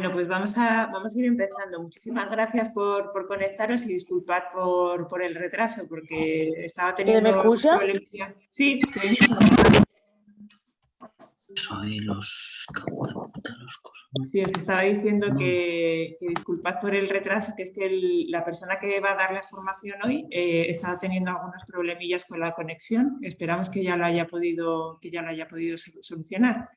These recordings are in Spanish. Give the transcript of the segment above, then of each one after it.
Bueno, pues vamos a, vamos a ir empezando. Muchísimas gracias por, por conectaros y disculpad por, por, el retraso, porque estaba teniendo... ¿Se me escucha? Sí, sí. Soy los... Sí, os estaba diciendo que, que, disculpad por el retraso, que es que el, la persona que va a dar la formación hoy eh, estaba teniendo algunos problemillas con la conexión. Esperamos que ya lo haya podido, que ya lo haya podido solucionar.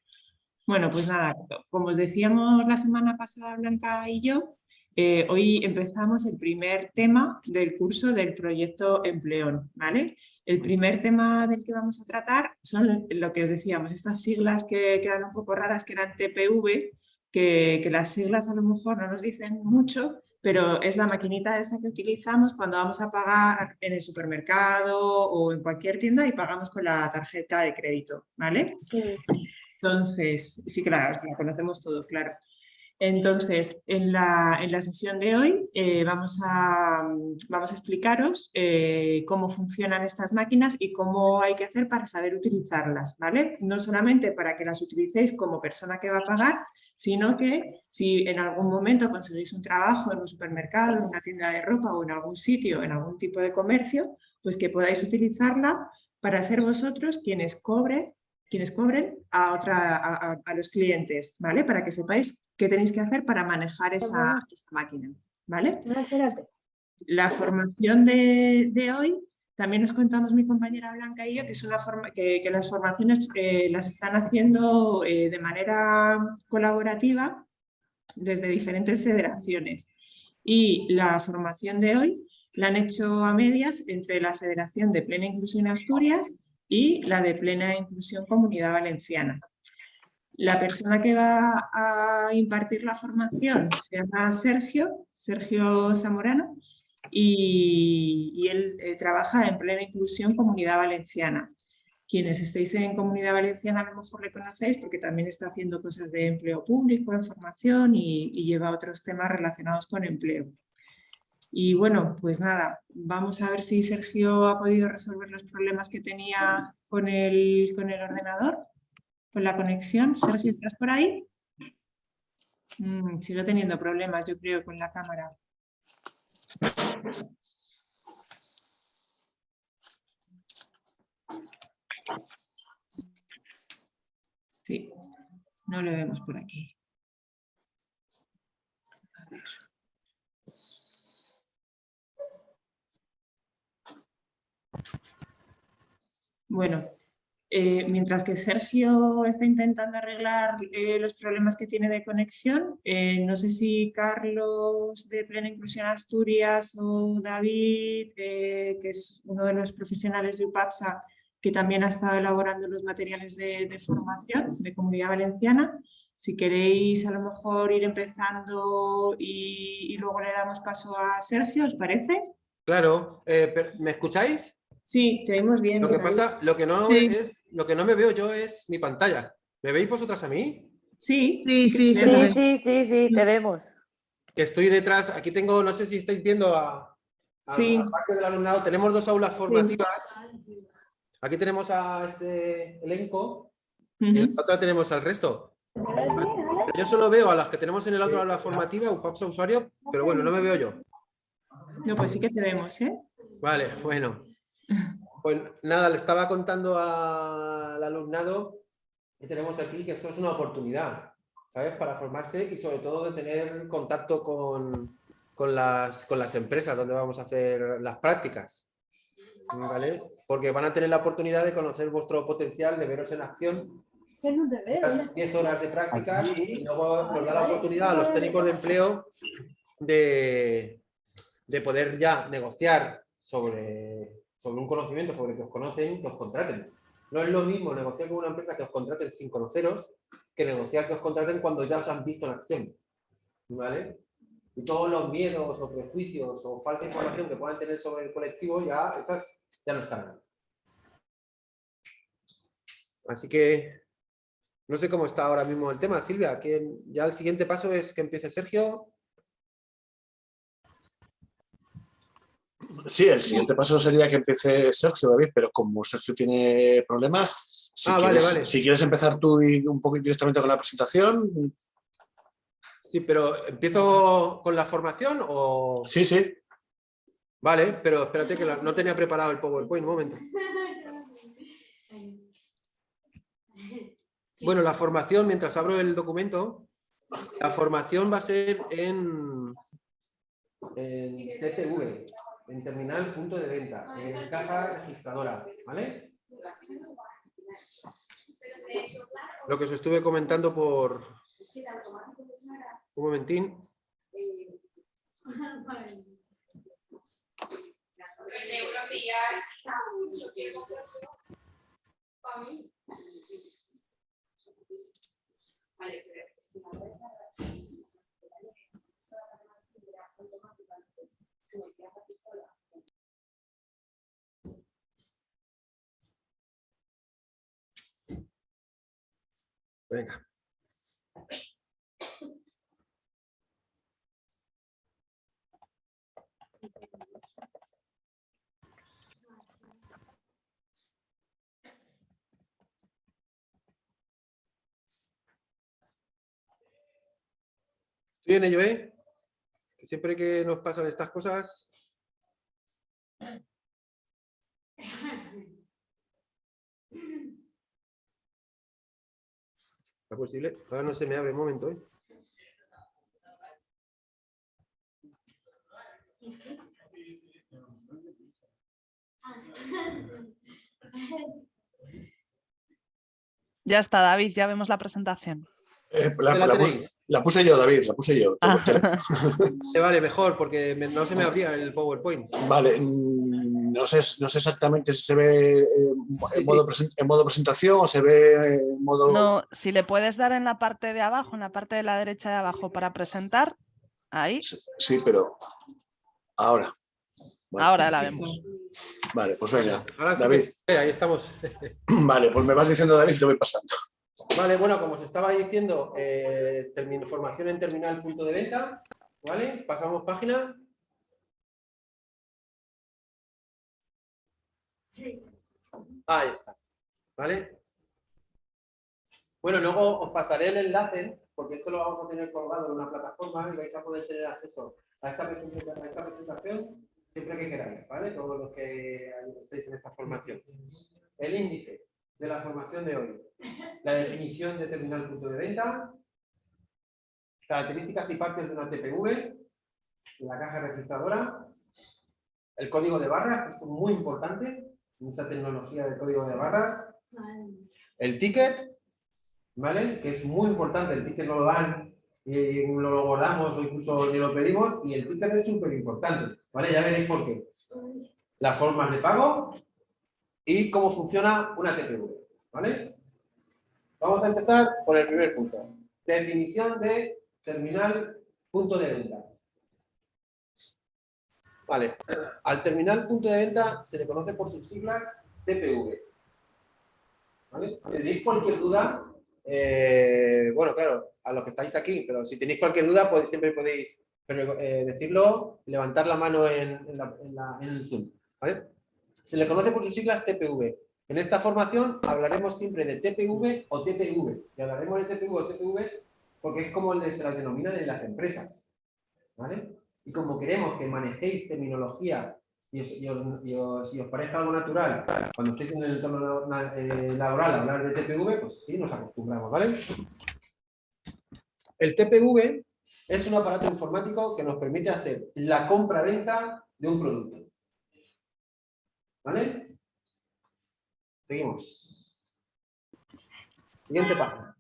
Bueno, pues nada, como os decíamos la semana pasada Blanca y yo, eh, hoy empezamos el primer tema del curso del proyecto Empleón, ¿vale? El primer tema del que vamos a tratar son lo que os decíamos, estas siglas que quedan un poco raras, que eran TPV, que, que las siglas a lo mejor no nos dicen mucho, pero es la maquinita esta que utilizamos cuando vamos a pagar en el supermercado o en cualquier tienda y pagamos con la tarjeta de crédito, ¿vale? Sí. Entonces, sí, claro, la conocemos todos, claro. Entonces, en la, en la sesión de hoy eh, vamos, a, vamos a explicaros eh, cómo funcionan estas máquinas y cómo hay que hacer para saber utilizarlas, ¿vale? No solamente para que las utilicéis como persona que va a pagar, sino que si en algún momento conseguís un trabajo en un supermercado, en una tienda de ropa o en algún sitio, en algún tipo de comercio, pues que podáis utilizarla para ser vosotros quienes cobren quienes cobren a, otra, a, a, los clientes, ¿vale? Para que sepáis qué tenéis que hacer para manejar esa, esa máquina, ¿vale? La formación de, de, hoy, también nos contamos mi compañera Blanca y yo, que, es una forma, que, que las formaciones eh, las están haciendo eh, de manera colaborativa desde diferentes federaciones. Y la formación de hoy la han hecho a medias entre la Federación de Plena Inclusión Asturias y la de plena inclusión Comunidad Valenciana. La persona que va a impartir la formación se llama Sergio, Sergio Zamorano, y, él eh, trabaja en plena inclusión Comunidad Valenciana. Quienes estéis en Comunidad Valenciana a lo mejor le conocéis porque también está haciendo cosas de empleo público, en formación y lleva otros temas relacionados con empleo. Y bueno, pues nada, vamos a ver si Sergio ha podido resolver los problemas que tenía con el, con el ordenador, con la conexión. Sergio, ¿estás por ahí? Mm, sigue teniendo problemas, yo creo, con la cámara. Sí, no lo vemos por aquí. Bueno, eh, mientras que Sergio está intentando arreglar eh, los problemas que tiene de conexión, eh, no sé si Carlos de Plena Inclusión Asturias o David, que es uno de los profesionales de UPAPSA, que también ha estado elaborando los materiales de, formación de Comunidad Valenciana, si queréis a lo mejor ir empezando y luego le damos paso a Sergio, ¿os parece? Claro, ¿me escucháis? Sí, te vemos bien. Lo que pasa, lo que no sí. es, lo que no me veo yo es mi pantalla. ¿Me veis vosotras a mí? Sí, sí, sí, sí, sí, sí, sí, te vemos. Que estoy detrás, aquí tengo, no sé si estáis viendo a, a, sí. a parte del alumnado, tenemos dos aulas formativas. Aquí tenemos a este elenco uh -huh. y en la otra tenemos al resto. Yo solo veo a las que tenemos en el otro aula formativa, UPAPSA usuario, pero bueno, no me veo yo. No, pues sí que te vemos, ¿eh? Vale, bueno. Pues nada, le estaba contando al alumnado que tenemos aquí que esto es una oportunidad, ¿sabes? Para formarse y sobre todo de tener contacto con, con, las, con las empresas donde vamos a hacer las prácticas, ¿vale? Porque van a tener la oportunidad de conocer vuestro potencial, de veros en acción. No te veo. 10 horas de prácticas y luego nos da la oportunidad a los técnicos de empleo de, de poder ya negociar sobre sobre un conocimiento, sobre que os conocen, que os contraten. No es lo mismo negociar con una empresa que os contraten sin conoceros que negociar que os contraten cuando ya os han visto en acción. ¿Vale? Y todos los miedos o prejuicios o falta de información que puedan tener sobre el colectivo, ya esas ya no están. Así que no sé cómo está ahora mismo el tema, Silvia. Ya el siguiente paso es que empiece Sergio Sí, el siguiente paso sería que empiece Sergio, David, pero como Sergio tiene problemas, si, ah, quieres, vale, vale. si quieres empezar tú un poco directamente con la presentación. Sí, pero ¿empiezo con la formación o...? Sí, sí. Vale, pero espérate que no tenía preparado el PowerPoint, un momento. Bueno, la formación, mientras abro el documento, la formación va a ser en, en TPV, en terminal punto de venta, en caja registradora, ¿vale? Lo que os estuve comentando por... Un momentín. Venga. ¿Estoy en ello, eh? Siempre que nos pasan estas cosas... ¿Es posible? Ahora no se me abre un momento, ¿eh? Ya está, David, ya vemos la presentación. Eh, la, ¿Ya la la puse, tenéis? la puse yo, David, la puse yo. Ah. Vale, mejor, porque me- no se me abría el PowerPoint. Vale, mm, no sé, no sé exactamente si se ve eh, Sí, en, modo presen- en modo presentación o se ve en modo... No, si le puedes dar en la parte de abajo, en la parte de la derecha de abajo para presentar, ahí, Sí, sí, pero ahora. Ahora la vemos. Vale, pues venga. Ahora David. ahí estamos. Vale, pues me vas diciendo David y te voy pasando. Vale, bueno, como os estaba diciendo, eh, formación en terminal punto de venta, ¿vale? Pasamos página. Ahí está, ¿vale? Bueno, luego os pasaré el enlace, porque esto lo vamos a tener colgado en una plataforma y vais a poder tener acceso a esta presentación siempre que queráis, ¿vale? Todos los que estéis en esta formación. El índice de la formación de hoy. La definición de terminal punto de venta, características y partes de una TPV, la caja registradora, el código de barras, que esto es muy importante, esa tecnología del código de barras, el ticket, ¿vale? Que es muy importante, el ticket no lo dan y lo guardamos o incluso ni lo pedimos y el ticket es súper importante, ¿vale? Ya veréis por qué. Las formas de pago y cómo funciona una TPV, ¿vale? Vamos a empezar por el primer punto. Definición de terminal punto de venta. Vale, al terminal punto de venta se le conoce por sus siglas TPV. Si tenéis cualquier duda, eh, bueno, claro, a los que estáis aquí, pero si tenéis cualquier duda, pues siempre podéis pero, eh, decirlo, levantar la mano en, en el Zoom. ¿vale? Se le conoce por sus siglas TPV. En esta formación hablaremos siempre de TPV o TPVs. Y hablaremos de TPV o TPVs porque es como se las denominan en las empresas. ¿vale? Y como queremos que manejéis terminología y os, os- y y os parezca algo natural cuando estéis en el entorno eh, laboral hablar de TPV, pues sí, nos acostumbramos, ¿vale? El TPV es un aparato informático que nos permite hacer la compra-venta de un producto. ¿Vale? Seguimos. Siguiente página.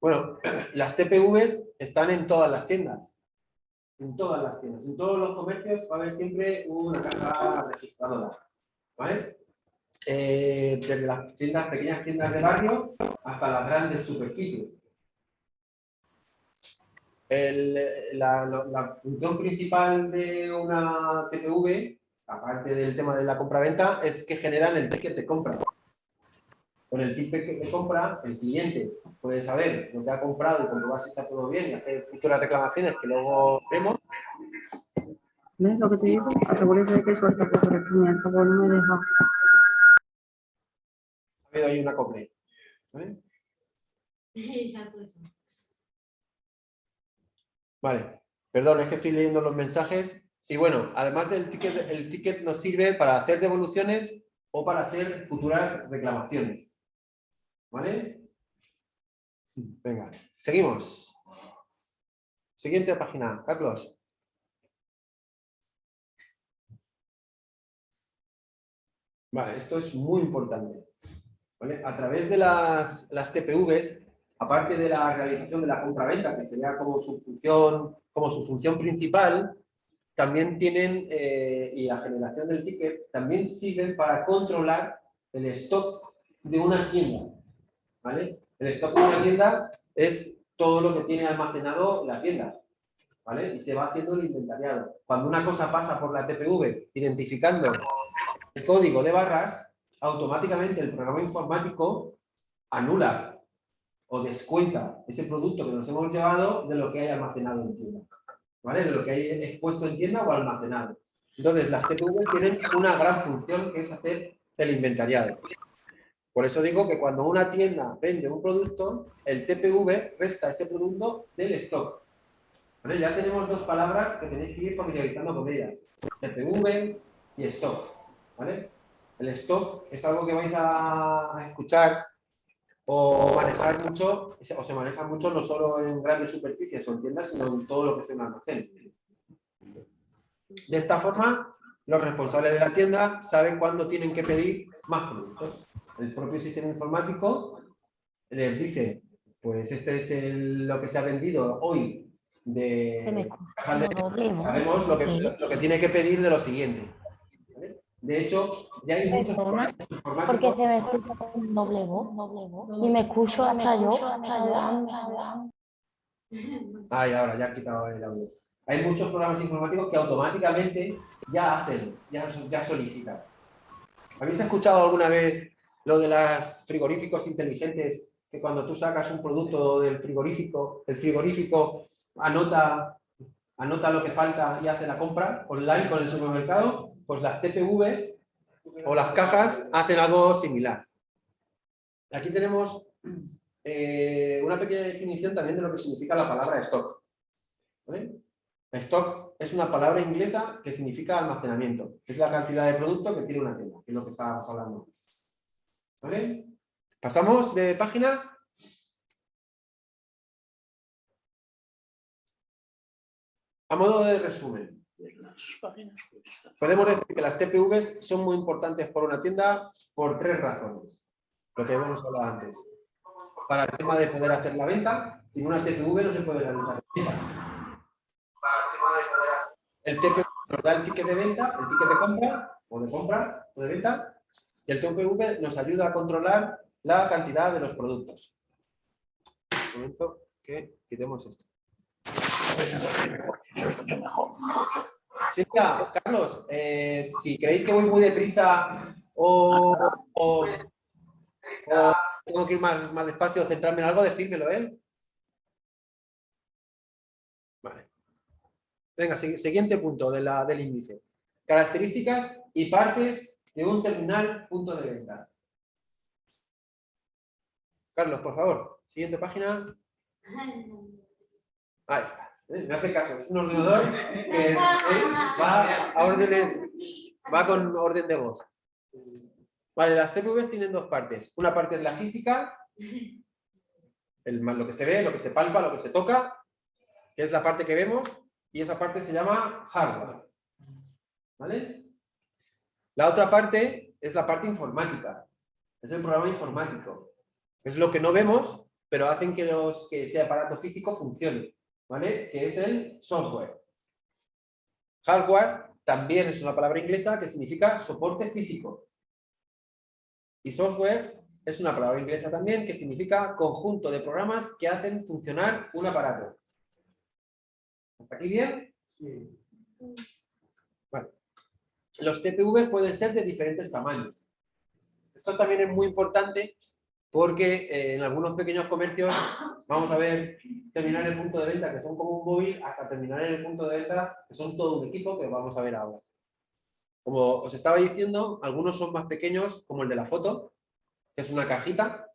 Bueno, las TPVs están en todas las tiendas. En todas las tiendas. En todos los comercios va a haber siempre una caja registradora. ¿Vale? Eh, desde las tiendas, pequeñas tiendas de barrio hasta las grandes superficies. El- la, la- la función principal de una TPV, aparte del tema de la compra-venta, es que generan el ticket de compra. Con el ticket de compra, el cliente puede saber lo que ha comprado y comprobar si está todo bien y hacer futuras reclamaciones que luego vemos. ¿Ves lo que te digo? Asegúrese de que suelta por corregimiento, por no me deja. Ha habido ahí una copia. ¿vale? Vale, perdón, es que estoy leyendo los mensajes. Y bueno, además del ticket, el ticket nos sirve para hacer devoluciones o para hacer futuras reclamaciones. ¿Vale? Venga, seguimos. Siguiente página, Carlos. Vale, esto es muy importante. A través de las, las TPVs, aparte de la realización de la compraventa, que sería como su función, como su función principal, también tienen, eh, y la generación del ticket, también sirven para controlar el stock de una tienda. ¿vale? El stock de una tienda es todo lo que tiene almacenado la tienda. ¿vale? Y se va haciendo el inventariado. Cuando una cosa pasa por la TPV identificando el código de barras, automáticamente el programa informático anula o descuenta ese producto que nos hemos llevado de lo que hay almacenado en tienda. ¿Vale? De lo que hay expuesto en tienda o almacenado. Entonces, las TPV tienen una gran función que es hacer el inventariado. Por eso digo que cuando una tienda vende un producto, el TPV resta ese producto del stock. Ya tenemos dos palabras que tenéis que ir familiarizando con ellas. TPV y stock. El stock es algo que vais a escuchar o manejar mucho, o se maneja mucho no solo en grandes superficies o en tiendas, sino en todo lo que es un almacén. De esta forma, los responsables de la tienda saben cuándo tienen que pedir más productos. El propio sistema informático les dice, pues este es lo que se ha vendido hoy de... Se me Sabemos lo que, lo que tiene que pedir de lo siguiente. De hecho, ya hay muchos Porque se me escucha con doble voz, doble voz. Y me escucho hasta yo. Ay, ahora ya he quitado el audio. Hay muchos programas informáticos que automáticamente ya hacen, ya, ya solicitan. ¿Habéis escuchado alguna vez lo de los frigoríficos inteligentes? Que cuando tú sacas un producto del frigorífico, el frigorífico anota, anota lo que falta y hace la compra online con el supermercado pues las TPVs o las cajas hacen algo similar. Aquí tenemos eh, una pequeña definición también de lo que significa la palabra stock. Stock es una palabra inglesa que significa almacenamiento. Es la cantidad de producto que tiene una tienda, que es lo que estábamos hablando. Pasamos de página. A modo de resumen. Podemos decir que las TPVs son muy importantes por una tienda por tres razones. Lo que hemos hablado antes. Para el tema de poder hacer la venta, sin una TPV no se puede realizar la venta. El TPV nos da el ticket de venta, el ticket de compra, o de compra, o de venta, y el TPV nos ayuda a controlar la cantidad de los productos. Un momento que quitemos esto. Silvia, Carlos, eh, si creéis que voy muy deprisa o, o, tengo que ir más, más despacio, centrarme en algo, decírmelo, ¿eh? Vale. Venga, siguiente punto de la, del índice. Características y partes de un terminal punto de venta. Carlos, por favor, siguiente página. Ahí está. ¿Eh? Me hace caso, es un ordenador que va, a va con orden de voz. Vale, las TPVs tienen dos partes. Una parte es la física, el, lo que se ve, lo que se palpa, lo que se toca, que es la parte que vemos, y esa parte se llama hardware. ¿Vale? La otra parte es la parte informática, es el programa informático. Es lo que no vemos, pero hacen que, los, que ese aparato físico funcione. ¿Vale? Que es el software. Hardware también es una palabra inglesa que significa soporte físico. Y software es una palabra inglesa también que significa conjunto de programas que hacen funcionar un aparato. ¿Hasta aquí bien? Sí. Bueno. Los TPV pueden ser de diferentes tamaños. Esto también es muy importante porque eh, en algunos pequeños comercios vamos a ver terminar el punto de venta que son como un móvil hasta terminar en el punto de venta que son todo un equipo que vamos a ver ahora. Como os estaba diciendo, algunos son más pequeños como el de la foto, que es una cajita,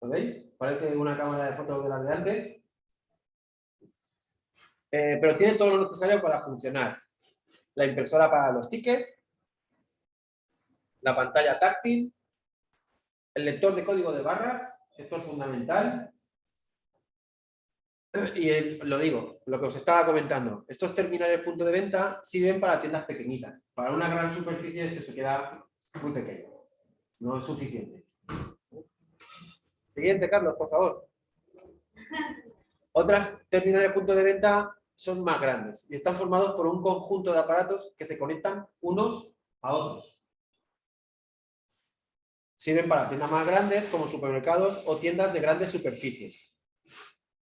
¿lo veis? Parece una cámara de fotos de las de antes. Eh, pero tiene todo lo necesario para funcionar. La impresora para los tickets, la pantalla táctil, el lector de código de barras, esto es fundamental. Y el- lo digo, lo que os estaba comentando, estos terminales punto de venta sirven para tiendas pequeñitas. Para una gran superficie esto se queda muy pequeño. No es suficiente. Siguiente, Carlos, por favor. Otras terminales punto de venta son más grandes y están formados por un conjunto de aparatos que se conectan unos a otros. Sirven para tiendas más grandes como supermercados o tiendas de grandes superficies.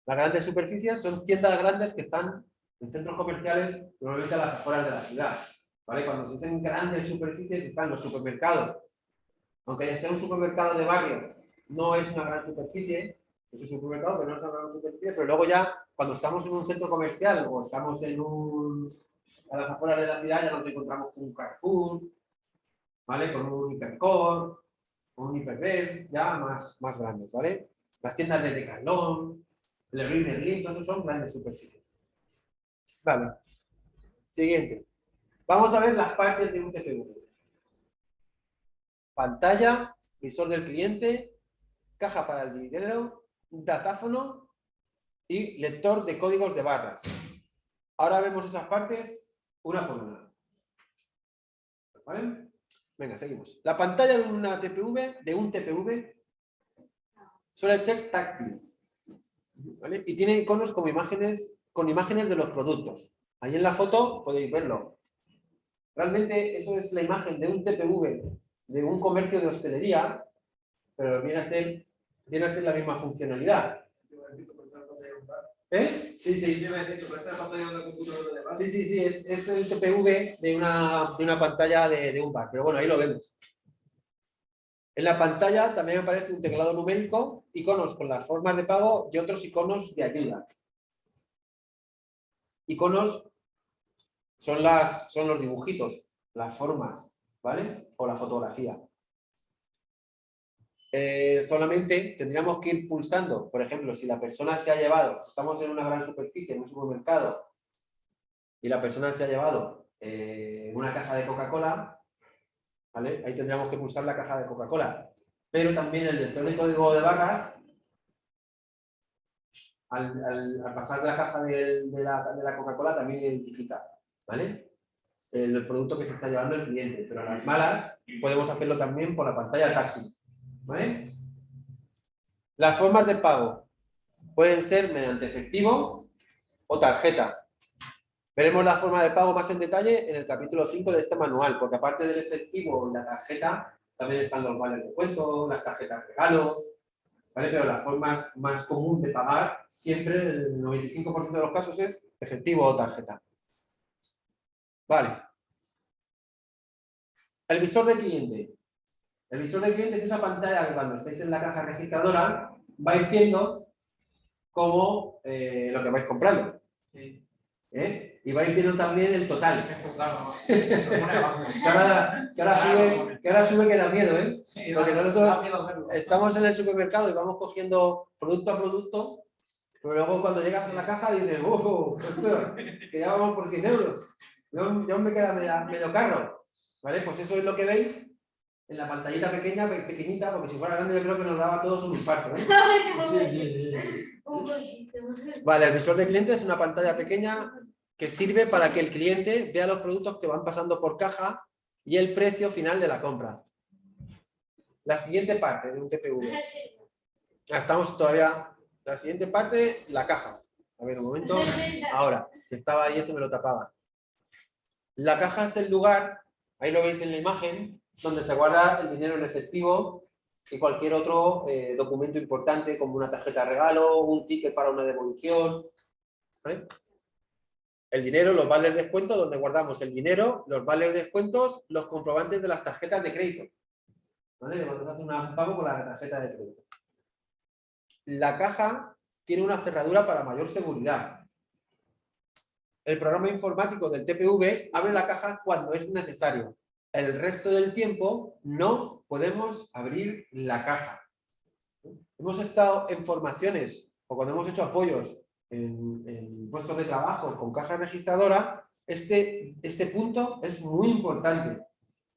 Las grandes superficies son tiendas grandes que están en centros comerciales, normalmente a las afueras de la ciudad. ¿vale? Cuando se dicen grandes superficies están los supermercados. Aunque sea un supermercado de barrio, no es una gran superficie, es un supermercado, pero no es una gran superficie, pero luego ya cuando estamos en un centro comercial o estamos en un, a las afueras de la ciudad ya nos encontramos con un Carrefour, ¿vale? con un con un Hiperver, ya más, más grandes, ¿vale? Las tiendas de Decathlon, Leroy Merlin, todos esos son grandes superficies. Vale. Siguiente. Vamos a ver las partes de un TPV. Pantalla, visor del cliente, caja para el dinero, datáfono y lector de códigos de barras. Ahora vemos esas partes una por una. ¿Vale? Venga, seguimos. La pantalla de una TPV, de un TPV, suele ser táctil. ¿vale? Y tiene iconos como imágenes, con imágenes de los productos. Ahí en la foto podéis verlo. Realmente eso es la imagen de un TPV de un comercio de hostelería, pero viene a ser, viene a ser la misma funcionalidad. ¿Eh? Sí, sí. Sí, sí, sí, es, es el TPV de una, de una pantalla de, de un bar, pero bueno, ahí lo vemos. En la pantalla también aparece un teclado numérico, iconos con las formas de pago y otros iconos de ayuda. Iconos son, las, son los dibujitos, las formas, ¿vale? O la fotografía. Eh, solamente tendríamos que ir pulsando, por ejemplo, si la persona se ha llevado, estamos en una gran superficie, en un supermercado, y la persona se ha llevado eh, una caja de Coca-Cola, ¿vale? Ahí tendríamos que pulsar la caja de Coca-Cola. Pero también el lector de código de barras, al, pasar la caja de la, Coca-Cola también identifica, el producto que se está llevando el cliente. Pero a las malas podemos hacerlo también por la pantalla táctil, ¿vale? Las formas de pago pueden ser mediante efectivo o tarjeta. Veremos la forma de pago más en detalle en el capítulo 5 de este manual, porque aparte del efectivo y la tarjeta, también están los vales de cuento, las tarjetas regalo, ¿vale? Pero la forma más común de pagar, siempre, el 95% de los casos es efectivo o tarjeta. Vale. El visor de cliente. El visor de cliente es esa pantalla que cuando estáis en la caja registradora vais viendo cómo eh, lo que vais comprando. ¿Eh? Y vais viendo también el total. que, ahora, que ahora sube, que ahora sube que da miedo, ¿eh? Porque nosotros estamos en el supermercado y vamos cogiendo producto a producto, pero luego cuando llegas a la caja dices, ¡oh! hostia, que ya vamos por 100 euros! Yo, yo me queda medio, medio carro. ¿Vale? Pues eso es lo que veis en la pantallita pequeña, pe- pequeñita, porque si fuera grande yo creo que nos daba a todos un infarto. ¿eh? Vale, el visor de cliente es una pantalla pequeña que sirve para que el cliente vea los productos que van pasando por caja y el precio final de la compra. La siguiente parte de un TPV. Ah, Estamos todavía... La siguiente parte, la caja. A ver, un momento. Ahora, que estaba ahí, eso me lo tapaba. La caja es el lugar, ahí lo veis en la imagen, donde se guarda el dinero en efectivo y cualquier otro eh, documento importante como una tarjeta de regalo, un ticket para una devolución. El dinero, los vales de descuento, donde guardamos el dinero, los vales de descuentos, los comprobantes de las tarjetas de crédito. ¿Vale? De Cuando hace un pago con la tarjeta de crédito. La caja tiene una cerradura para mayor seguridad. El programa informático del TPV abre la caja cuando es necesario. El resto del tiempo no podemos abrir la caja. Hemos estado en formaciones o cuando hemos hecho apoyos en, puestos de trabajo con caja registradora, este, este punto es muy importante.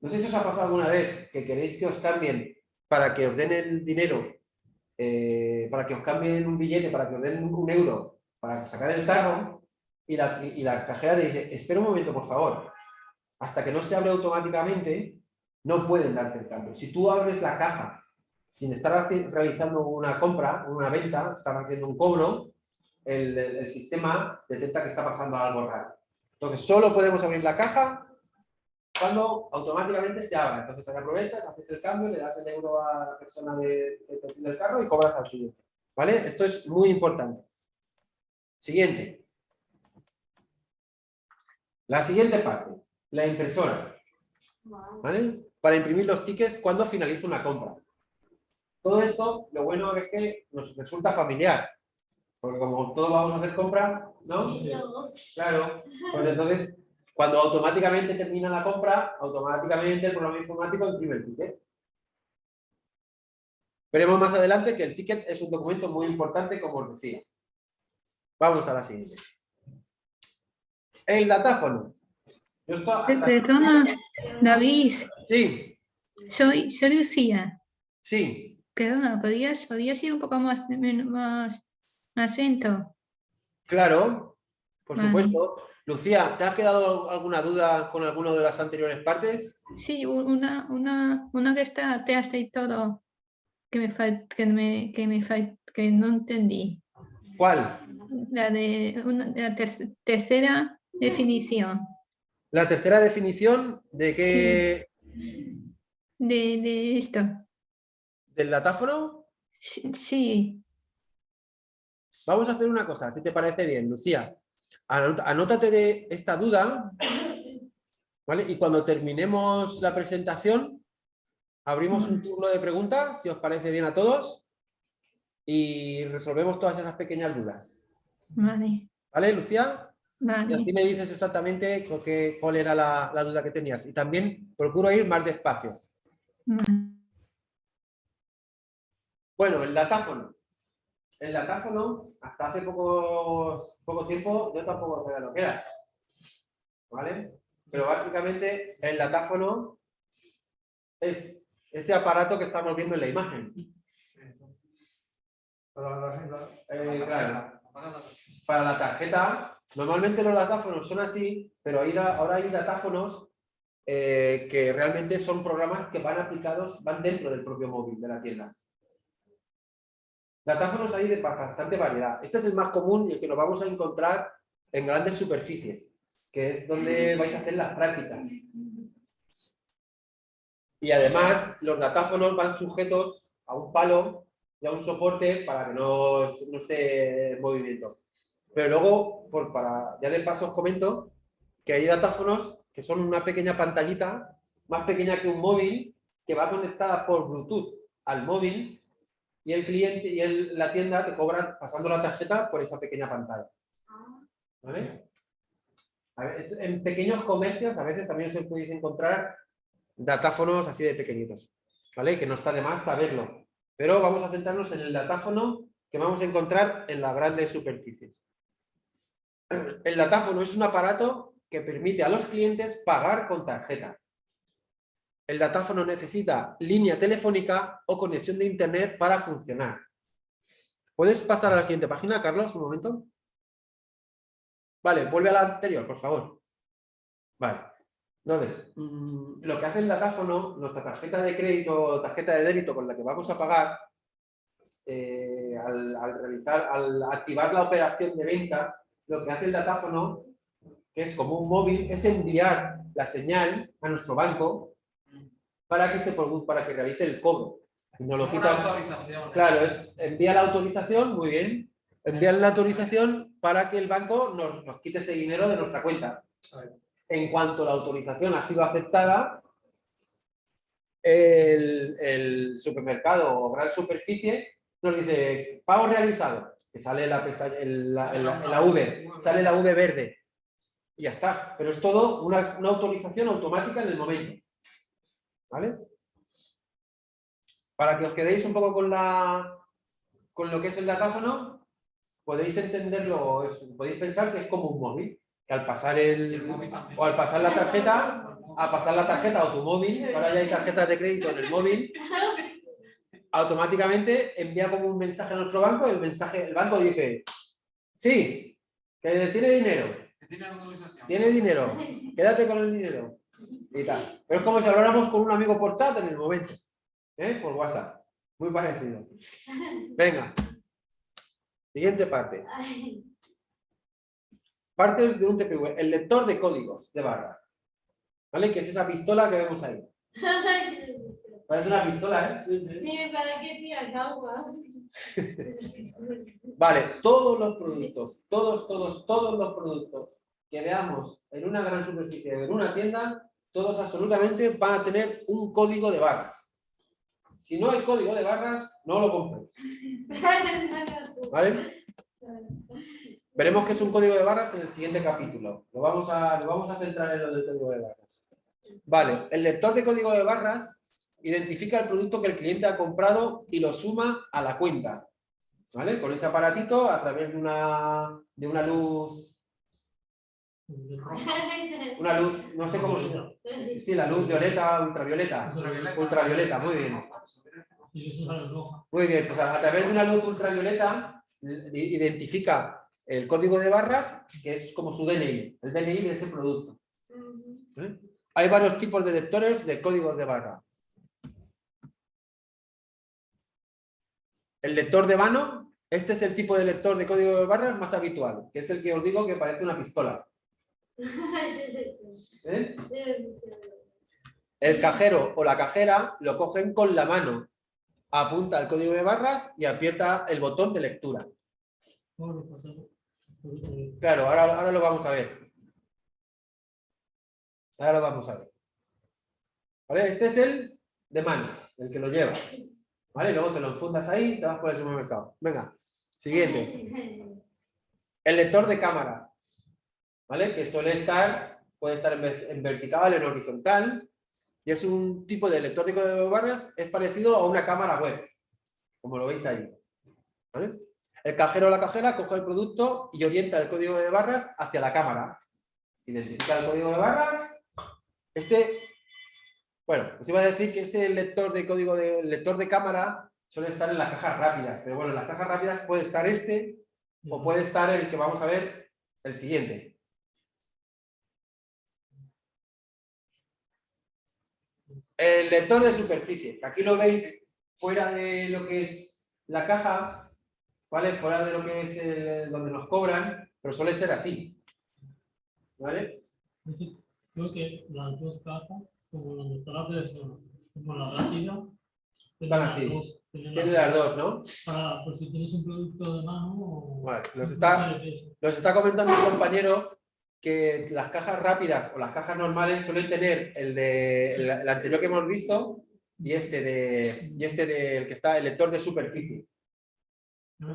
No sé si os ha pasado alguna vez que queréis que os cambien para que os den el dinero, eh, para que os cambien un billete, para que os den un euro, para sacar el carro, y la, cajera dice, espera un momento, por favor, hasta que no se abre automáticamente, no pueden darte el cambio. Si tú abres la caja sin estar realizando una compra, una venta, estar haciendo un cobro, el, sistema detecta que está pasando algo raro. Entonces, solo podemos abrir la caja cuando automáticamente se abra. Entonces, aprovechas, haces el cambio, le das el euro a la persona de, de- del carro y cobras al siguiente. ¿Vale? Esto es muy importante. Siguiente. La siguiente parte, la impresora. ¿Vale? Para imprimir los tickets cuando finaliza una compra. Todo esto, lo bueno es que nos resulta familiar. Porque como todos vamos a hacer compra, ¿no? Claro. Pues entonces, cuando automáticamente termina la compra, automáticamente el programa informático imprime el ticket. Veremos más adelante que el ticket es un documento muy importante, como os decía. Vamos a la siguiente. El datáfono. Yo Perdona, David, Sí, soy, soy Lucía. sí. Perdona, ¿podrías, podrías ir un poco más, más, lento? Claro, por Vale. supuesto. Lucía, ¿te has quedado alguna duda con alguna de las anteriores partes? Sí, una, una, una que está atrás de todo, que me fal- que me, que me fal- que no entendí. ¿Cuál? La de una- la ter- tercera definición La tercera definición de qué de, de esto. del datáfono. Sí, sí, Vamos a hacer una cosa, si te parece bien, Lucía. Anótate de esta duda, ¿vale? Y cuando terminemos la presentación, abrimos un turno de preguntas, si os parece bien a todos, y resolvemos todas esas pequeñas dudas. vale, ¿Vale, Lucía? Y así me dices exactamente qué- cuál era la, la duda que tenías. Y también procuro ir más despacio. vale. Bueno, el datáfono. El datáfono, hasta hace poco, poco tiempo, yo tampoco sabía lo que era. ¿Vale? Pero básicamente el datáfono es ese aparato que estamos viendo en la imagen. Eh, claro. Para la tarjeta, normalmente los datáfonos son así, pero ahora hay datáfonos eh, que realmente son programas que van aplicados, van dentro del propio móvil de la tienda. Datáfonos hay de bastante variedad. Este es el más común y el que nos vamos a encontrar en grandes superficies, que es donde vais a hacer las prácticas. Y además, los datáfonos van sujetos a un palo y a un soporte para que no, no esté en movimiento. Pero luego, para, ya de paso os comento que hay datáfonos que son una pequeña pantallita, más pequeña que un móvil, que va conectada por Bluetooth al móvil y el cliente y el- la tienda te cobran pasando la tarjeta por esa pequeña pantalla. ¿Vale? A veces, en pequeños comercios a veces también os podéis encontrar datáfonos así de pequeñitos, ¿vale? Que no está de más saberlo. Pero vamos a centrarnos en el datáfono que vamos a encontrar en las grandes superficies. El datáfono es un aparato que permite a los clientes pagar con tarjeta. El datáfono necesita línea telefónica o conexión de internet para funcionar. ¿Puedes pasar a la siguiente página, Carlos, un momento? Vale, vuelve a la anterior, por favor. Vale. Entonces, mm, lo que hace el datáfono, nuestra tarjeta de crédito o tarjeta de débito con la que vamos a pagar, eh, al, al realizar, al activar la operación de venta, lo que hace el datáfono, que es como un móvil, es enviar la señal a nuestro banco para que, se, para que realice el cobro. Y nos lo quita, Claro, es envía la autorización, muy bien. Envía la autorización para que el banco nos, nos quite ese dinero de nuestra cuenta. En cuanto la autorización ha sido aceptada, el, el supermercado o gran superficie nos dice pago realizado, que sale la pestaña, el- la, la- la V, sale la V verde. Y ya está. Pero es todo una, una autorización automática en el momento. ¿Vale? Para que os quedéis un poco con la con lo que es el datáfono, podéis entenderlo, es- podéis pensar que es como un móvil, que al pasar el o al pasar la tarjeta, a pasar la tarjeta a tu móvil, ahora ya hay tarjetas de crédito en el móvil, automáticamente envía como un mensaje a nuestro banco, el mensaje, el banco dice, sí, que tiene dinero, tiene dinero, quédate con el dinero. Y tal. Pero es como si habláramos con un amigo por chat en el momento, ¿eh? por WhatsApp. Muy parecido. Venga. Siguiente parte. Partes de un TPV. El lector de códigos de barra. ¿Vale? Que es esa pistola que vemos ahí. Parece una pistola, ¿eh? Sí, sí. Sí, ¿para qué tiras agua? Vale, todos los productos, todos, todos, todos los productos que veamos en una gran superficie en una tienda, todos absolutamente van a tener un código de barras. Si no hay código de barras, no lo compréis. ¿Vale? Veremos qué es un código de barras en el siguiente capítulo. Lo vamos a, lo vamos a centrar en lo del código de barras. Vale, el lector de código de barras identifica el producto que el cliente ha comprado y lo suma a la cuenta. ¿Vale? Con ese aparatito, a través de una, de una luz, una luz, no sé cómo se llama. Sí, la luz violeta, ultravioleta. Ultravioleta, muy bien. Muy bien, pues a, a través de una luz ultravioleta identifica el código de barras, que es como su DNI, el DNI de ese producto. ¿Eh? Hay varios tipos de lectores de códigos de barra. El lector de mano, este es el tipo de lector de código de barras más habitual, que es el que os digo que parece una pistola. ¿eh? El cajero o la cajera lo cogen con la mano, apunta el código de barras y aprieta el botón de lectura. Claro, ahora, ahora lo vamos a ver. Ahora lo vamos a ver. ¿Vale? Este es el de mano, el que lo lleva. ¿Vale? Luego te lo enfundas ahí y te vas por el supermercado. Venga, siguiente. El lector de cámara. ¿Vale? Que suele estar, puede estar en, ver- en vertical, en horizontal. Y es un tipo de lector de barras, es parecido a una cámara web. Como lo veis ahí. ¿Vale? El cajero o la cajera coge el producto y orienta el código de barras hacia la cámara. Identifica el código de barras. Este, bueno, os iba a decir que este lector de código de el lector de cámara suele estar en las cajas rápidas, pero bueno, en las cajas rápidas puede estar este o puede estar el que vamos a ver el siguiente. El lector de superficie, que aquí lo veis fuera de lo que es la caja, ¿vale? Fuera de lo que es el- donde nos cobran, pero suele ser así. ¿Vale? Creo que las dos cajas, como de persona, como la rápida, las así. tienen Tiene las dos, ¿no? Para, por si tienes un producto de mano o... Vale, nos está, nos está comentando un compañero que las cajas rápidas o las cajas normales suelen tener el de el, el anterior que hemos visto y este de y este de el que está el lector de superficie. Yo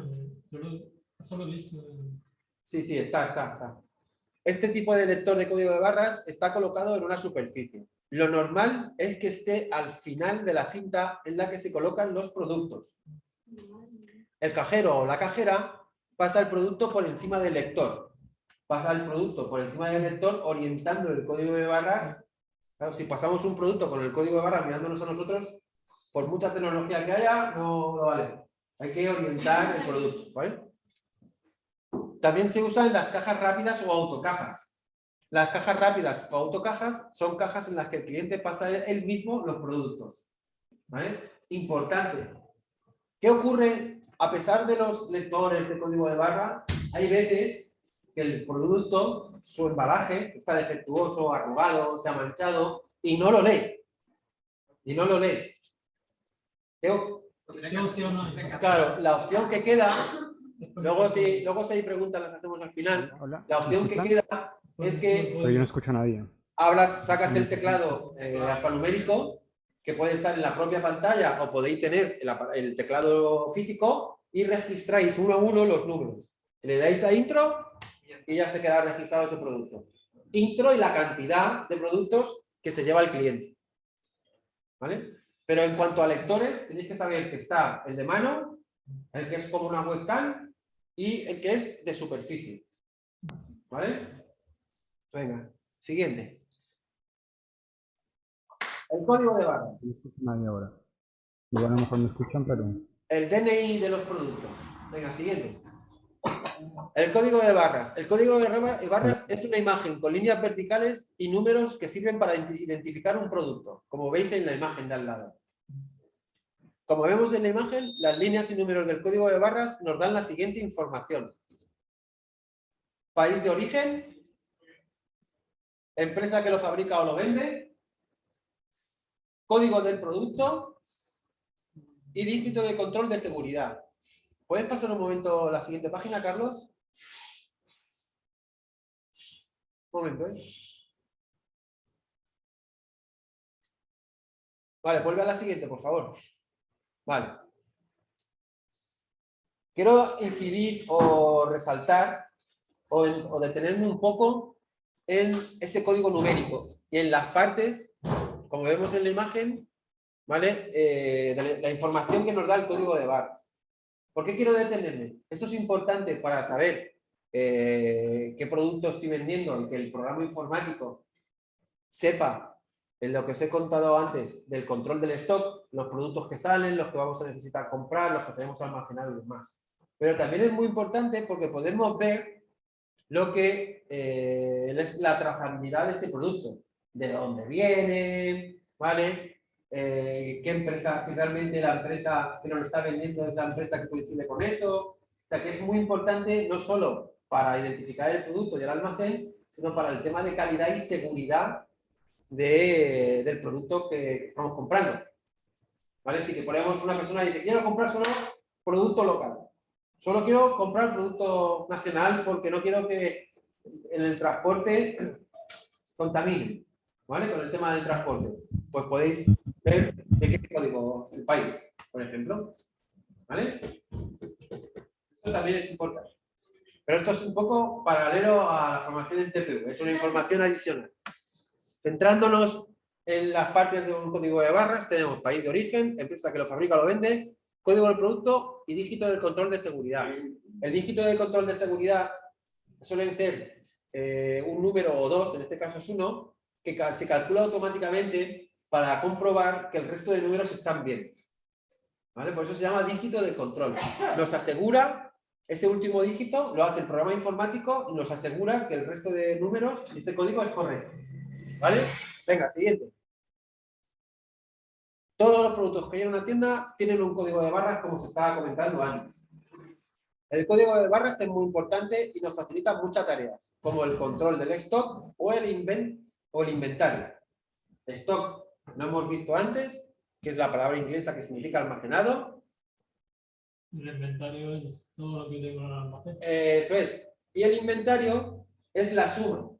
lo, eso lo he visto. en- Sí, sí, está, está, está. Este tipo de lector de código de barras está colocado en una superficie. Lo normal es que esté al final de la cinta en la que se colocan los productos. El cajero o la cajera pasa el producto por encima del lector. Pasa el producto por encima del lector orientando el código de barras. Claro, si pasamos un producto con el código de barras mirándonos a nosotros, por mucha tecnología que haya, no, vale. Hay que orientar el producto. ¿vale? También se usa en las cajas rápidas o autocajas. Las cajas rápidas o autocajas son cajas en las que el cliente pasa él- mismo los productos. ¿vale? Importante. ¿Qué ocurre? A pesar de los lectores de código de barra, hay veces que el producto, su embalaje, está defectuoso, arrugado, se ha manchado y no lo lee. Y no lo lee. ¿Qué o- ¿Qué opción hay? Claro, la opción que queda Luego si, luego si hay preguntas las hacemos al final. La opción que queda es que Pero yo no escucho a nadie. hablas, sacas el teclado eh, alfanumérico que puede estar en la propia pantalla o podéis tener el teclado físico y registráis uno a uno los números. Le dais a intro y ya se queda registrado ese producto. Intro y la cantidad de productos que se lleva el cliente. ¿Vale? Pero en cuanto a lectores, tenéis que saber que está el de mano, el que es como una webcam, y el que es de superficie. ¿Vale? Venga, siguiente. El código de barras. Nadie ahora. Igual a lo mejor me escuchan, pero... El DNI de los productos. Venga, siguiente. El código de barras. El código de barra- barras es una imagen con líneas verticales y números que sirven para ident- identificar un producto, como veis en la imagen de al lado. Como vemos en la imagen, las líneas y números del código de barras nos dan la siguiente información. País de origen, empresa que lo fabrica o lo vende, código del producto y dígito de control de seguridad. ¿Puedes pasar un momento la siguiente página, Carlos? Un momento, ¿eh? Vale, vuelve a la siguiente, por favor. Vale. Quiero incidir o resaltar o, o detenerme un poco en ese código numérico y en las partes, como vemos en la imagen, ¿vale? Eh, la información que nos da el código de barras. ¿Por qué quiero detenerme? Eso es importante para saber eh, qué producto estoy vendiendo y que el programa informático sepa en lo que os he contado antes del control del stock, los productos que salen, los que vamos a necesitar comprar, los que tenemos almacenados y demás. Pero también es muy importante porque podemos ver lo que eh, es la trazabilidad de ese producto, de dónde viene, ¿vale? Eh, qué empresa, si realmente la empresa que nos lo está vendiendo es la empresa que coincide con eso. O sea que es muy importante no solo para identificar el producto y el almacén, sino para el tema de calidad y seguridad de- del producto que estamos comprando. ¿Vale? Si que ponemos una persona y dice, quiero comprar solo producto local. Solo quiero comprar producto nacional porque no quiero que en el transporte contamine. ¿Vale? Con el tema del transporte. Pues podéis ver de qué código el país, por ejemplo. ¿Vale? Esto también es importante. Pero esto es un poco paralelo a la formación en TPU, es una información adicional. Centrándonos en las partes de un código de barras, tenemos país de origen, empresa que lo fabrica o lo vende, código del producto y dígito del control de seguridad. El dígito de control de seguridad suelen ser eh, un número o dos, en este caso es uno, que se calcula automáticamente para comprobar que el resto de números están bien. ¿Vale? Por eso se llama dígito de control. Nos asegura, ese último dígito lo hace el programa informático y nos asegura que el resto de números, ese código es correcto. ¿Vale? Venga, siguiente. Todos los productos que hay en una tienda tienen un código de barras como se estaba comentando antes. El código de barras es muy importante y nos facilita muchas tareas, como el control del stock o el, inven- o el inventario. Stock no hemos visto antes, que es la palabra inglesa que significa almacenado. El inventario es todo lo que tengo en el almacén. Eso es. Y el inventario es la suma.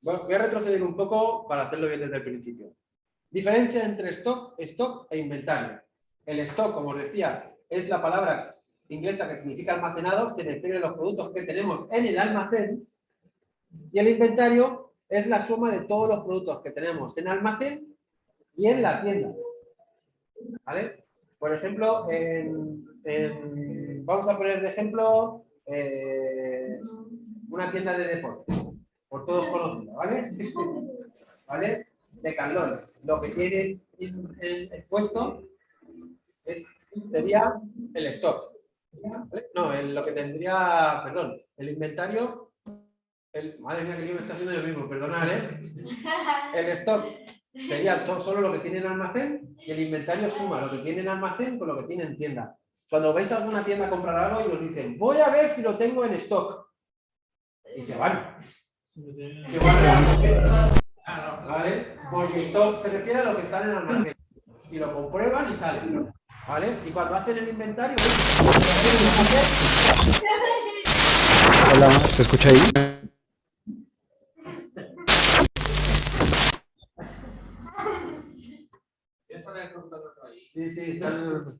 Bueno, voy a retroceder un poco para hacerlo bien desde el principio. Diferencia entre stock, stock e inventario. El stock, como os decía, es la palabra inglesa que significa almacenado, se refiere a los productos que tenemos en el almacén. Y el inventario es la suma de todos los productos que tenemos en almacén y en la tienda. ¿Vale? Por ejemplo, vamos a poner de ejemplo eh, una tienda de deportes, por todos conocida, ¿vale? ¿Vale? De Carlón. Lo que tiene en- en- expuesto es, sería el stock. ¿vale? No, el- lo que tendría, perdón, el inventario, el, madre mía que yo me está haciendo yo mismo, perdonad, ¿eh? El stock sería to- solo lo que tiene en almacén y el inventario suma lo que tiene en almacén con lo que tiene en tienda. Cuando vais a alguna tienda a comprar algo y os dicen, voy a ver si lo tengo en stock. Y se van. Se van a la ¿Vale? Porque stock se refiere a lo que está en el almacén. Y lo comprueban y salen. ¿Vale? Y cuando hacen el inventario, Hola, ¿se escucha ahí? Sí, sí, están-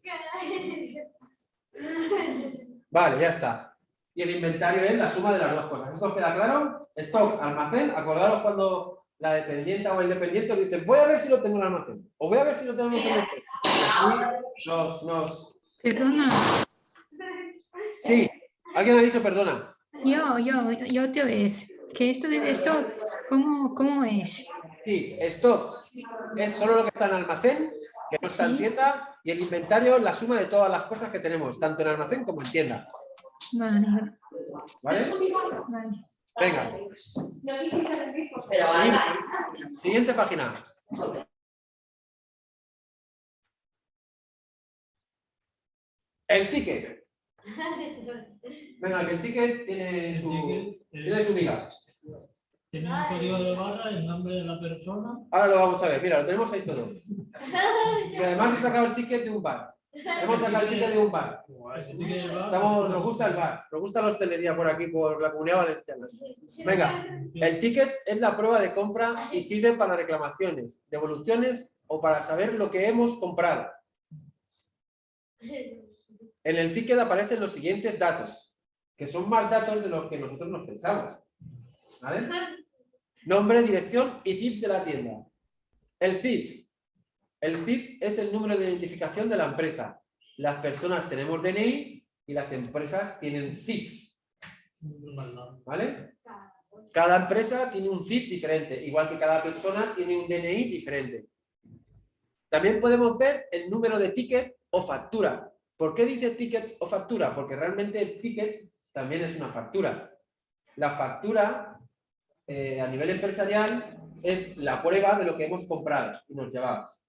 Vale, ya está. Y el inventario es la suma de las dos cosas. ¿Esto queda claro? Stock, almacén. Acordaros cuando la dependienta o el dependiente os dicen, voy a ver si lo tengo en el almacén. O voy a ver si lo tenemos en el así nos, nos... Perdona, Sí, ¿Alguien ha dicho perdona? Yo, yo, yo otra vez. Que esto de stock, ¿cómo, cómo es? Sí, stock es solo lo que está en almacén, que no está en tienda, y el inventario la suma de todas las cosas que tenemos, tanto en almacén como en tienda. Vale, ¿Vale? vale. Venga. Siguiente página. El ticket. Venga, que el ticket tiene su, Ticket, tiene su miga. Tiene un código de barra, el nombre de la persona. Ahora lo vamos a ver, mira, lo tenemos ahí todo. Y además he sacado el ticket de un bar. Hemos sacado el ticket de un bar. Estamos, nos gusta el bar, nos gusta la hostelería por aquí, por la comunidad valenciana. Venga, el ticket es la prueba de compra y sirve para reclamaciones, devoluciones o para saber lo que hemos comprado. En el ticket aparecen los siguientes datos, que son más datos de los que nosotros nos pensamos. ¿Vale? Nombre, dirección y CIF de la tienda. El CIF. El CIF es el número de identificación de la empresa. Las personas tenemos DNI y las empresas tienen CIF. ¿Vale? Cada empresa tiene un CIF diferente, igual que cada persona tiene un DNI diferente. También podemos ver el número de ticket o factura. ¿Por qué dice ticket o factura? Porque realmente el ticket también es una factura. La factura, eh, a nivel empresarial, es la prueba de lo que hemos comprado y nos llevamos.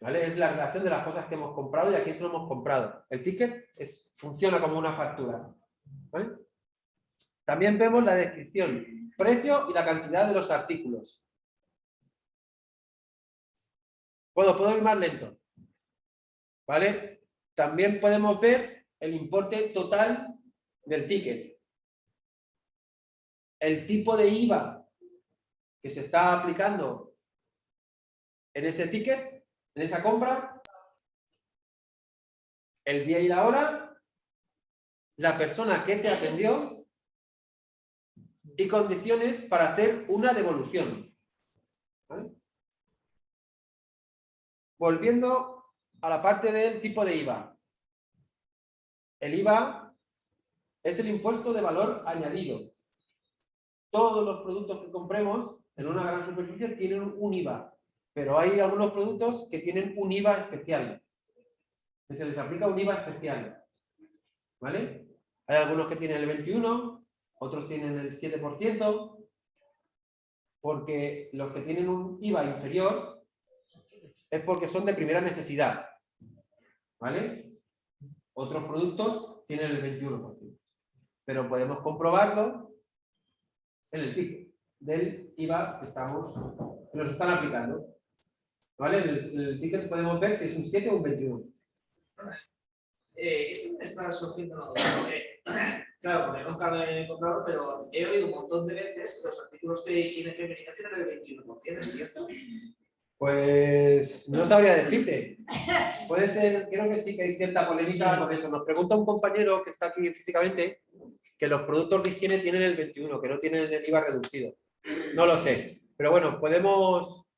Es la relación de las cosas que hemos comprado y a quién se lo hemos comprado. El ticket funciona como una factura. También vemos la descripción, precio y la cantidad de los artículos. Puedo, puedo ir más lento. ¿Vale? También podemos ver el importe total del ticket. El tipo de IVA que se está aplicando en ese ticket, en esa compra, el día y la hora, la persona que te atendió y condiciones para hacer una devolución. Volviendo a la parte del tipo de IVA. El IVA es el impuesto de valor añadido. Todos los productos que compremos en una gran superficie tienen un IVA, pero hay algunos productos que tienen un IVA especial. Que se les aplica un IVA especial. ¿Vale? Hay algunos que tienen el 21, otros tienen el 7%, porque los que tienen un IVA inferior es porque son de primera necesidad. ¿Vale? Otros productos tienen el 21%. Pero podemos comprobarlo en el ticket del IVA que, estamos, que nos están aplicando. ¿Vale? El, ticket podemos ver si es un 7 o un 21. Eh, esto me está surgiendo una duda, porque, claro, porque nunca lo he comprado, pero he oído un montón de veces que los artículos de higiene femenina tienen el 21%, ¿es cierto? Pues no sabría decirte. Puede ser, creo que sí que hay cierta polémica con eso. Nos pregunta un compañero que está aquí físicamente que los productos de higiene tienen el 21, que no tienen el IVA reducido. No lo sé. Pero bueno, podemos,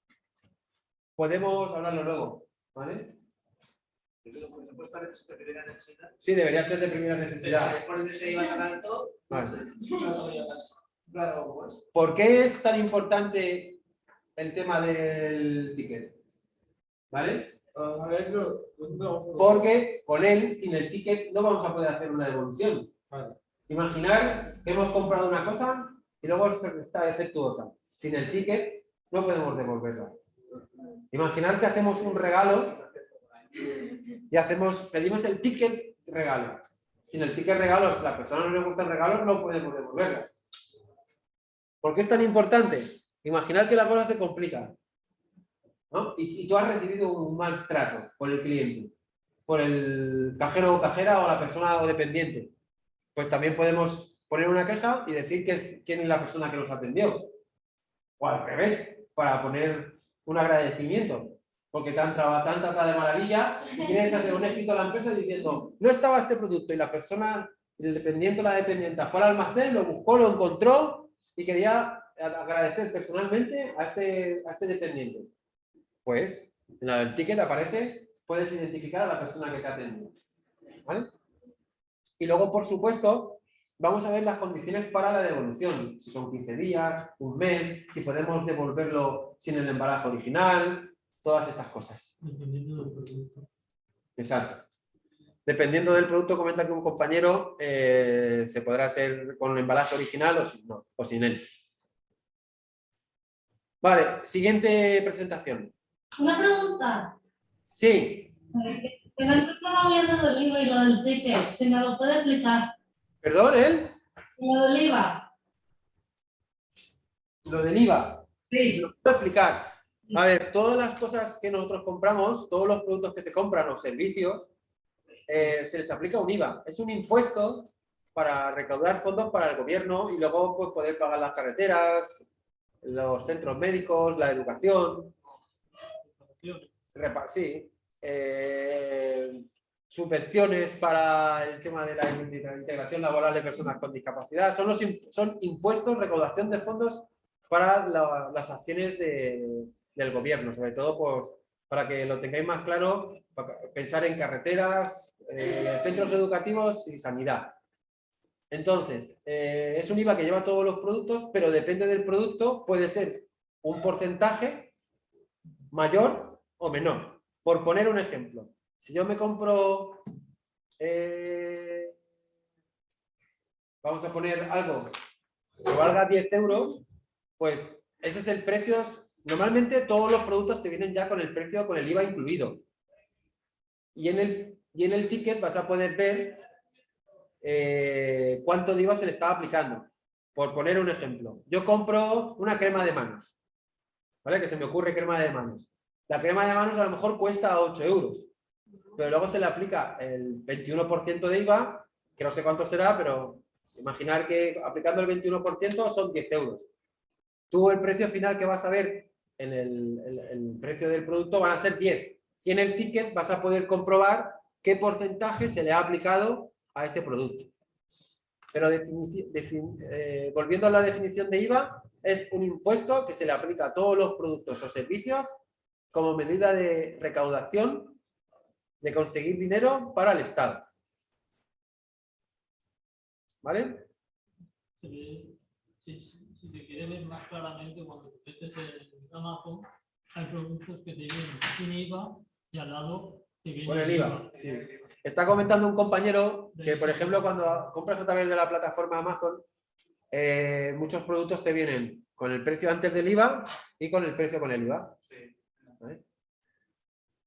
podemos hablarlo luego. ¿Vale? Yo digo, porque supuestamente es de primera necesidad. Sí, debería ser de primera necesidad. tanto. Claro, pues. ¿Por qué es tan importante el tema del ticket? ¿Vale? No. Porque con él, sin el ticket, no vamos a poder hacer una devolución. Imaginar que hemos comprado una cosa y luego se- está defectuosa. Sin el ticket no podemos devolverla. Imaginar que hacemos un regalo y hacemos, pedimos el ticket regalo. Sin el ticket regalo, si a la persona no le gusta el regalo, no podemos devolverlo. ¿Por qué es tan importante? Imaginar que la cosa se complica. ¿no? Y, tú has recibido un maltrato por el cliente, por el cajero o cajera o la persona o dependiente. Pues también podemos poner una queja y decir que es, quién es la persona que nos atendió. O al revés, para poner un agradecimiento. Porque te han, traba- de maravilla y quieres hacer un escrito a la empresa diciendo no estaba este producto y la persona, el dependiente o la dependiente fue al almacén, lo buscó, lo encontró y quería agradecer personalmente a este, a este dependiente. Pues en el ticket aparece, puedes identificar a la persona que te ha atendido. ¿Vale? Y luego, por supuesto, vamos a ver las condiciones para la devolución. Si son 15 días, un mes, si podemos devolverlo sin el embalaje original, todas estas cosas. Dependiendo del producto. Exacto. Dependiendo del producto, comenta que un compañero eh, se podrá hacer con el embalaje original o sin, no, o sin él. Vale, siguiente presentación. Una pregunta. Sí, Que no estaba hablando del IVA y lo del ticket. Si me lo puede explicar. perdón, él, Lo del IVA. lo del IVA. Sí. Se lo puedo explicar. A ver, todas las cosas que nosotros compramos, todos los productos que se compran o servicios, eh, se les aplica un IVA. Es un impuesto para recaudar fondos para el gobierno y luego pues, poder pagar las carreteras, los centros médicos, la educación. Repa- sí. eh, subvenciones para el tema de la integración laboral de personas con discapacidad. Son, los, son impuestos, recaudación de fondos para la- las acciones de- del gobierno, sobre todo pues, para que lo tengáis más claro, pensar en carreteras, eh, centros educativos y sanidad. Entonces, eh, es un IVA que lleva todos los productos, pero depende del producto, puede ser un porcentaje mayor o menor. Por poner un ejemplo, si yo me compro, eh, vamos a poner algo que valga 10 euros, pues ese es el precio. Normalmente todos los productos te vienen ya con el precio, con el IVA incluido. Y en el, y en el ticket vas a poder ver eh, cuánto de IVA se le está aplicando. Por poner un ejemplo, yo compro una crema de manos, ¿vale? Que se me ocurre crema de manos. La crema de manos a lo mejor cuesta 8 euros, pero luego se le aplica el 21% de IVA, que no sé cuánto será, pero imaginar que aplicando el 21% son 10 euros. Tú el precio final que vas a ver en el, precio del producto van a ser 10. Y en el ticket vas a poder comprobar qué porcentaje se le ha aplicado a ese producto. Pero eh, volviendo a la definición de IVA, es un impuesto que se le aplica a todos los productos o servicios como medida de recaudación de conseguir dinero para el Estado. ¿Vale? Se ve- si, se quiere ver más claramente, cuando te metes en Amazon, hay productos que te vienen sin IVA y al lado te viene Con el IVA. sí. Está comentando un compañero que, por ejemplo, cuando compras a través de la plataforma Amazon, eh, muchos productos te vienen con el precio antes del IVA y con el precio con el IVA. ¿Vale?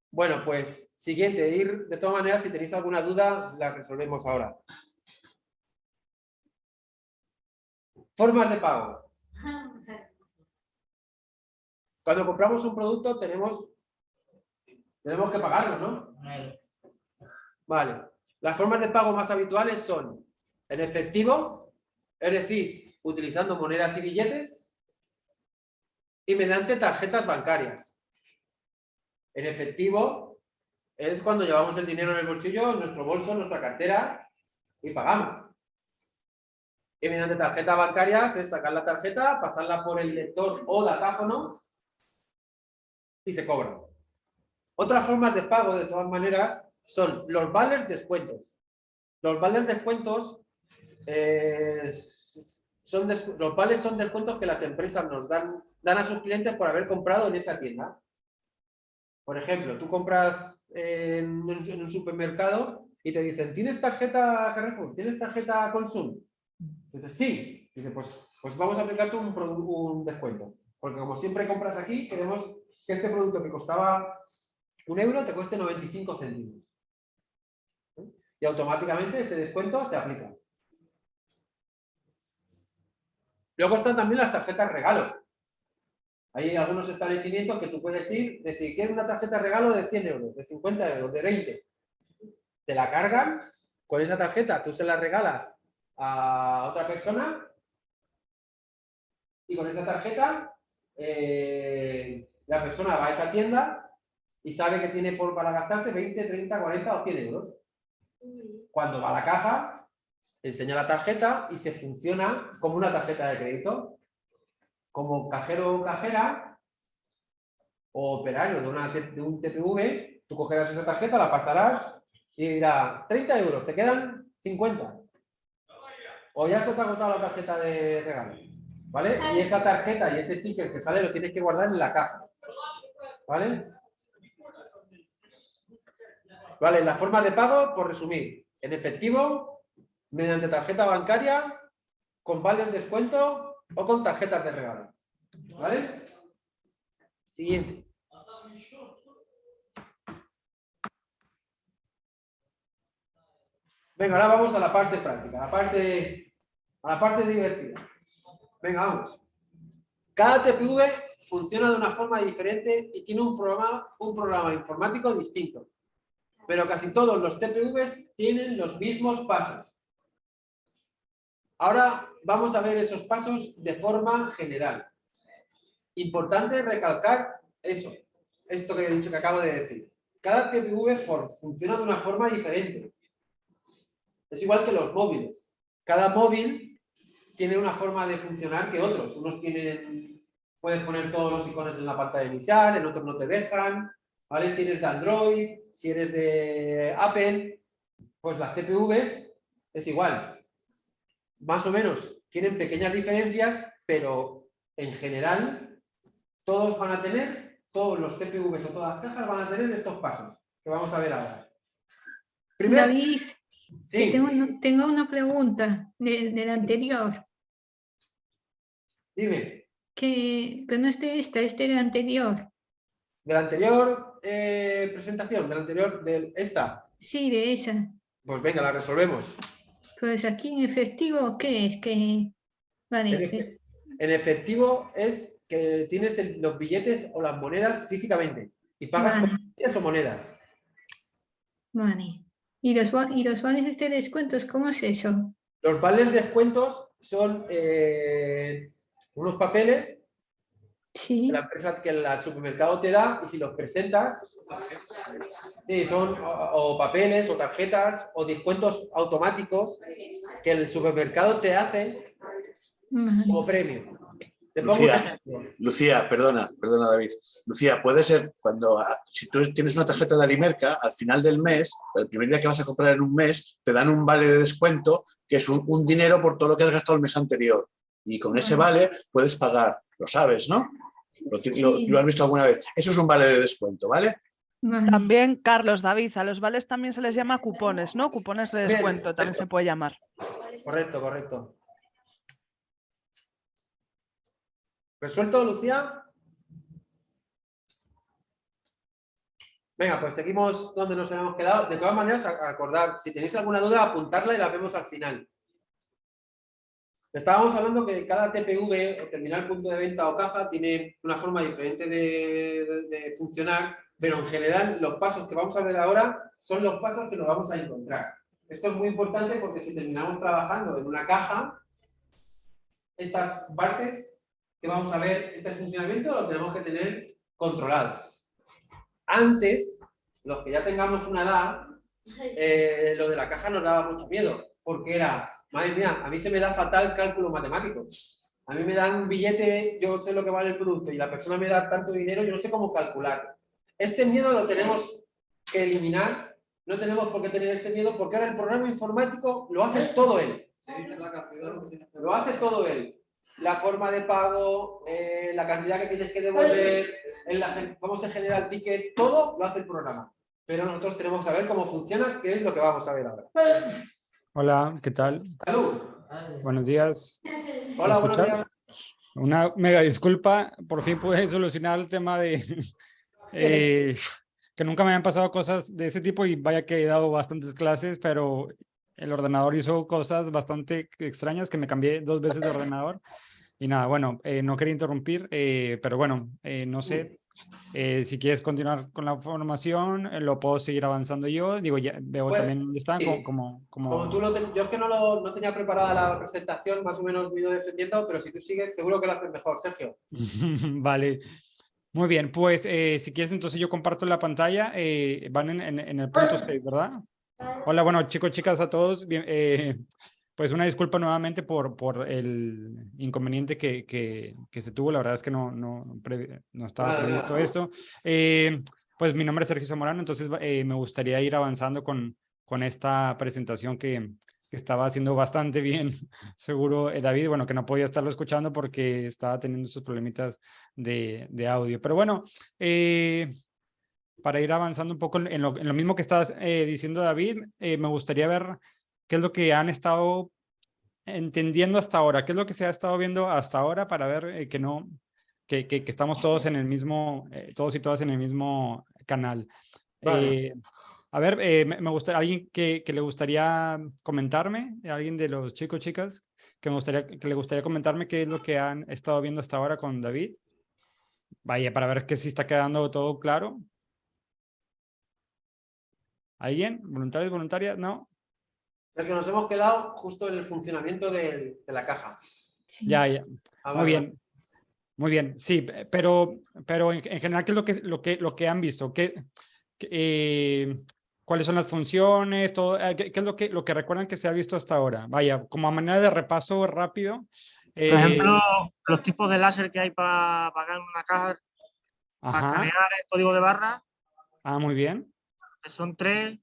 Bueno, pues siguiente, ir de todas maneras, si tenéis alguna duda, la resolvemos ahora. Formas de pago. Cuando compramos un producto tenemos, tenemos que pagarlo, ¿no? Vale. Las formas de pago más habituales son en efectivo, es decir, utilizando monedas y billetes, y mediante tarjetas bancarias. En efectivo es cuando llevamos el dinero en el bolsillo, nuestro bolso, nuestra cartera, y pagamos. Mediante tarjetas bancarias es sacar la tarjeta, pasarla por el lector o datáfono y se cobra. Otras formas de pago, de todas maneras, son los vales descuentos. Los vales descuentos eh, son des- los vales son descuentos que las empresas nos dan, dan a sus clientes por haber comprado en esa tienda. Por ejemplo, tú compras en, un- en un supermercado y te dicen, ¿tienes tarjeta Carrefour? ¿Tienes tarjeta Consum? Dices, sí. Dice, pues, pues vamos a aplicarte un, un descuento. Porque como siempre compras aquí, queremos que este producto que costaba un euro te cueste 95 céntimos. ¿Eh? Y automáticamente ese descuento se aplica. Luego están también las tarjetas regalo. Hay algunos establecimientos que tú puedes ir, decir, quiero una tarjeta regalo de 100 euros, de 50 euros, de 20. Te la cargan con esa tarjeta, tú se la regalas a otra persona y con esa tarjeta eh, la persona va a esa tienda y sabe que tiene por, para gastarse 20, 30, 40 o 100 euros. Cuando va a la caja, enseña la tarjeta y se funciona como una tarjeta de crédito. Como cajero o cajera o operario de, una, de un TPV, tú cogerás esa tarjeta, la pasarás y dirá 30 euros, te quedan 50. O ya se te ha agotado la tarjeta de regalo. ¿Vale? Y esa tarjeta y ese ticket que sale lo tienes que guardar en la caja. ¿Vale? Vale, la forma de pago, por resumir, en efectivo, mediante tarjeta bancaria, con vales descuento o con tarjetas de regalo. ¿Vale? Siguiente. Venga, ahora vamos a la parte práctica, la parte, a la parte divertida. Venga, vamos. Cada TPV funciona de una forma diferente y tiene un programa, un programa informático distinto. Pero casi todos los TPVs tienen los mismos pasos. Ahora vamos a ver esos pasos de forma general. Importante recalcar eso, esto que he dicho que acabo de decir. Cada TPV funciona de una forma diferente. Es igual que los móviles. Cada móvil tiene una forma de funcionar que otros. Unos tienen, puedes poner todos los iconos en la pantalla inicial, en otros no te dejan. ¿vale? Si eres de Android, si eres de Apple, pues las CPVs es igual. Más o menos tienen pequeñas diferencias, pero en general todos van a tener, todos los CPVs o todas las cajas van a tener estos pasos que vamos a ver ahora. Primero, David, Sí, tengo, una- tengo una pregunta de- del anterior, dime, que, que no es de esta, es del anterior. de la anterior eh, presentación, de la anterior, de esta, Sí, de esa. pues venga, la resolvemos. Pues aquí en efectivo, ¿qué es? Que, vale, En, efe- en efectivo es que tienes el- los billetes o las monedas físicamente y pagas Vale. con billetes o monedas. vale. ¿Y los, y los vales de descuentos, cómo es eso? Los vales descuentos son eh, unos papeles Sí. que la empresa que el supermercado te da y si los presentas, sí, son o, o papeles o tarjetas o descuentos automáticos que el supermercado te hace como premio. Te pongo un Lucía. Lucía, perdona, perdona David. Lucía, puede ser cuando, ah, si tú tienes una tarjeta de Alimerca, al final del mes, el primer día que vas a comprar en un mes, te dan un vale de descuento que es un, un dinero por todo lo que has gastado el mes anterior. Y con ese vale puedes pagar, lo sabes, ¿no? Lo, has visto alguna vez. Eso es un vale de descuento, ¿vale? También, Carlos, David, a los vales también se les llama cupones, ¿no? Cupones de Bien, descuento también se puede llamar. Correcto, correcto. ¿Resuelto, Lucía? Venga, pues seguimos donde nos hemos quedado. De todas maneras, acordar, si tenéis alguna duda, apuntarla y la vemos al final. Estábamos hablando que cada TPV, o terminal punto de venta o caja, tiene una forma diferente de, de- de funcionar, pero en general los pasos que vamos a ver ahora son los pasos que nos vamos a encontrar. Esto es muy importante porque si terminamos trabajando en una caja, estas partes que vamos a ver, este funcionamiento lo tenemos que tener controlado. Antes, los que ya tengamos una edad, eh, lo de la caja nos daba mucho miedo, porque era, madre mía, a mí se me da fatal cálculo matemático. A mí me dan un billete, yo sé lo que vale el producto y la persona me da tanto dinero, yo no sé cómo calcularlo. Este miedo lo tenemos que eliminar, no tenemos por qué tener este miedo, porque ahora el programa informático lo hace todo él. Lo hace todo él. La forma de pago, eh, la cantidad que tienes que devolver, en la cómo se genera el ticket, todo lo hace el programa. Pero nosotros tenemos que saber cómo funciona, que es lo que vamos a ver ahora. Hola, ¿qué tal? Salud. Buenos días. Hola, ¿Me buenos días. Una mega disculpa, por fin pude solucionar el tema de eh, que nunca me habían pasado cosas de ese tipo y vaya que he dado bastantes clases, pero el ordenador hizo cosas bastante extrañas que me cambié dos veces de ordenador. Y nada, bueno, eh, no quería interrumpir, eh, pero bueno, no sé eh, si quieres continuar con la formación, eh, lo puedo seguir avanzando yo. Digo, ya veo Pues, también dónde están, sí. como, como, como- Como tú lo ten- yo es que no, lo, no tenía preparada la presentación, más o menos me he ido defendiendo, pero si tú sigues, seguro que lo haces mejor, Sergio. Vale. Muy bien, pues eh, si quieres entonces yo comparto la pantalla, eh, van en, en- en el punto 6, ¿verdad? Hola, bueno, chicos, chicas, a todos, bien, eh, pues una disculpa nuevamente por, por el inconveniente que, que, que se tuvo, la verdad es que no, no, no estaba previsto esto. Eh, pues mi nombre es Sergio Zamorano, entonces eh, me gustaría ir avanzando con, con esta presentación que, que estaba haciendo bastante bien, seguro eh, David, bueno, que no podía estarlo escuchando porque estaba teniendo sus problemitas de, de audio. Pero bueno, eh, para ir avanzando un poco en lo, en lo mismo que estás eh, diciendo David, eh, me gustaría ver qué es lo que han estado entendiendo hasta ahora, qué es lo que se ha estado viendo hasta ahora para ver eh, que no, que, que, que, estamos todos en el mismo, eh, todos y todas en el mismo canal. Vale. Eh, a ver, me, me gusta, alguien que, que, le gustaría comentarme, alguien de los chicos, chicas, que, me gustaría, que le gustaría comentarme qué es lo que han estado viendo hasta ahora con David. Vaya, para ver que si está quedando todo claro. ¿Alguien? ¿Voluntarios, voluntarias? ¿No? Es que nos hemos quedado justo en el funcionamiento de, de la caja. Sí. Ya, ya. Ah, Muy vale. bien. Muy bien, sí, pero, pero en, en general, ¿qué es lo que, lo que, lo que han visto? ¿Qué, qué, eh, ¿Cuáles son las funciones? Todo, eh, ¿qué, qué, es lo que, lo que recuerdan que se ha visto hasta ahora? Vaya, como a manera de repaso rápido. Eh, Por ejemplo, los tipos de láser que hay para pagar una caja, para ajá. escanear el código de barra. Ah, muy bien. Son tres,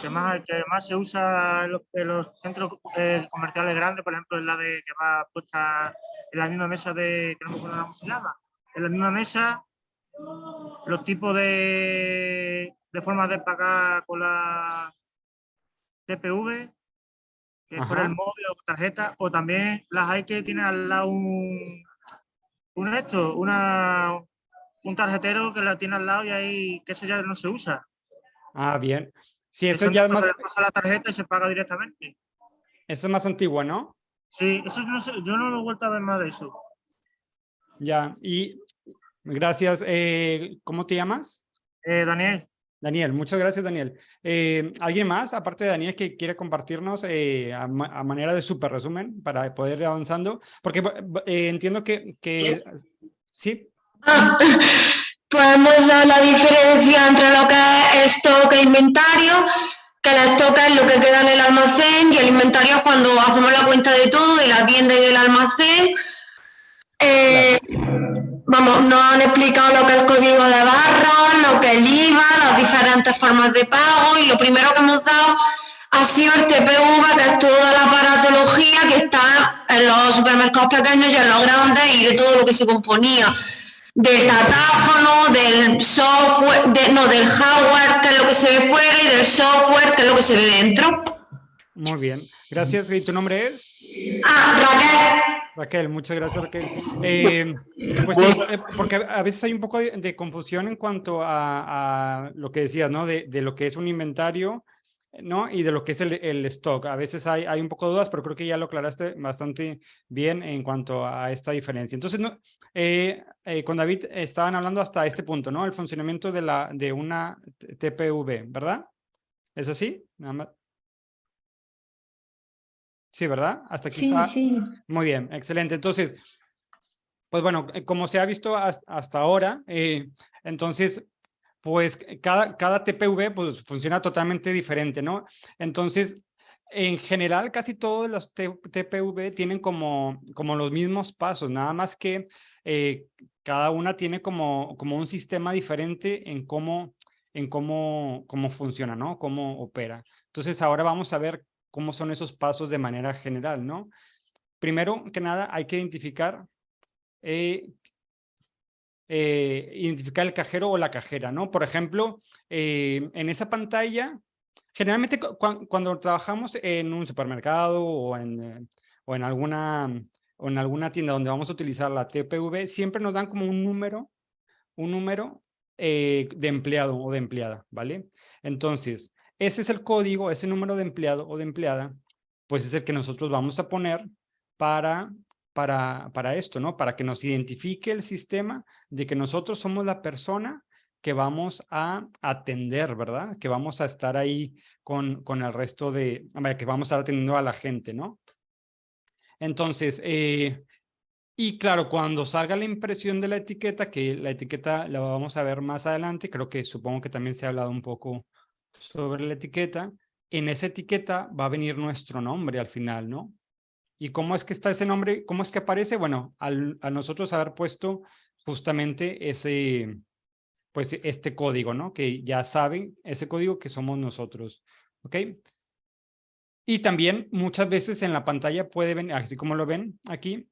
que más, que más se usa en los, en los centros eh, comerciales grandes, por ejemplo, en la de que va puesta en la misma mesa de, que no me acuerdo cómo se llama, en la misma mesa, los tipos de, de formas de pagar con la TPV, que es por el móvil o tarjeta, o también las hay que tienen al lado un, un esto, una, un tarjetero que la tiene al lado y ahí, que eso ya no se usa. Ah, bien. Sí, eso, eso ya no es más... pasa la tarjeta y se paga directamente. Eso es más antiguo, ¿no? Sí, eso no sé, yo no lo he vuelto a ver más de eso. Ya, y gracias. Eh, ¿Cómo te llamas? Eh, Daniel. Daniel, muchas gracias, Daniel. Eh, ¿Alguien más, aparte de Daniel, que quiere compartirnos eh, a, a, manera de súper resumen para poder ir avanzando? Porque eh, entiendo que, que... ¿Sí? Ah, hemos dado la diferencia entre lo que es stock e inventario, que el stock es lo que queda en el almacén y el inventario es cuando hacemos la cuenta de todo de la tienda y del almacén. Eh, vamos, nos han explicado lo que es el código de barra, lo que es el IVA, las diferentes formas de pago y lo primero que hemos dado ha sido el TPV, que es toda la aparatología que está en los supermercados pequeños y en los grandes y de todo lo que se componía del datáfono, del software, de, no, del hardware, que es lo que se ve fuera, y del software, que es lo que se ve dentro. Muy bien, gracias. ¿Y tu nombre es? Ah, Raquel. Raquel, muchas gracias, Raquel. Eh, pues sí, eh, porque a veces hay un poco de, de confusión en cuanto a, a, lo que decías, ¿no? De, de, lo que es un inventario, ¿no? Y de lo que es el, el stock. A veces hay, hay un poco de dudas, pero creo que ya lo aclaraste bastante bien en cuanto a esta diferencia. Entonces, no, eh, eh, con David estaban hablando hasta este punto, ¿no? El funcionamiento de, la, de una TPV, ¿verdad? ¿Es así? Nada más. Sí, ¿verdad? Hasta aquí sí, está. Sí. Muy bien, excelente. Entonces, pues bueno, como se ha visto hasta ahora, eh, entonces, pues cada, cada TPV pues, funciona totalmente diferente, ¿no? Entonces, en general, casi todos los TPV tienen como, como los mismos pasos, nada más que eh, cada una tiene como, como un sistema diferente en cómo, en cómo, cómo funciona, ¿no? Cómo opera. Entonces, ahora vamos a ver cómo son esos pasos de manera general, ¿no? Primero que nada, hay que identificar, eh, eh, identificar el cajero o la cajera, ¿no? Por ejemplo, eh, en esa pantalla, generalmente cu cuando trabajamos en un supermercado o en, o en alguna o en alguna tienda donde vamos a utilizar la TPV, siempre nos dan como un número, un número eh, de empleado o de empleada, ¿vale? Entonces, ese es el código, ese número de empleado o de empleada, pues es el que nosotros vamos a poner para, para, esto, ¿no? Para que nos identifique el sistema de que nosotros somos la persona que vamos a atender, ¿verdad? Que vamos a estar ahí con, con el resto de, que vamos a estar atendiendo a la gente, ¿no? Entonces, eh, y claro, cuando salga la impresión de la etiqueta, que la etiqueta la vamos a ver más adelante, creo que supongo que también se ha hablado un poco sobre la etiqueta, en esa etiqueta va a venir nuestro nombre al final, ¿no? ¿Y cómo es que está ese nombre? ¿Cómo es que aparece? Bueno, al, a nosotros haber puesto justamente ese, pues este código, ¿no? Que ya saben, ese código que somos nosotros, ¿ok? Y también muchas veces en la pantalla puede venir, así como lo ven aquí,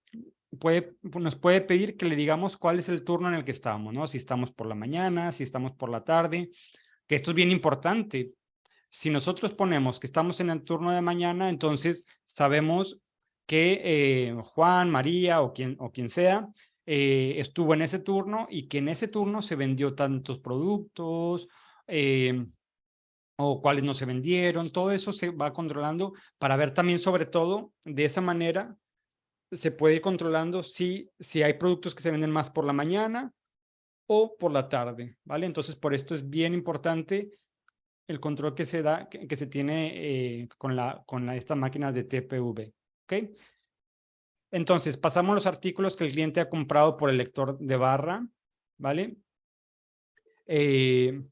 puede, nos puede pedir que le digamos cuál es el turno en el que estamos, ¿no? Si estamos por la mañana, si estamos por la tarde, que esto es bien importante. Si nosotros ponemos que estamos en el turno de mañana, entonces sabemos que eh, Juan, María o quien, o quien sea eh, estuvo en ese turno y que en ese turno se vendió tantos productos eh, o cuáles no se vendieron, todo eso se va controlando para ver también sobre todo de esa manera se puede ir controlando si, si hay productos que se venden más por la mañana o por la tarde, ¿vale? Entonces, por esto es bien importante el control que se da, que, se tiene con, la, con la, esta máquina de TPV, ¿ok? Entonces, pasamos los artículos que el cliente ha comprado por el lector de barra, ¿vale? Eh,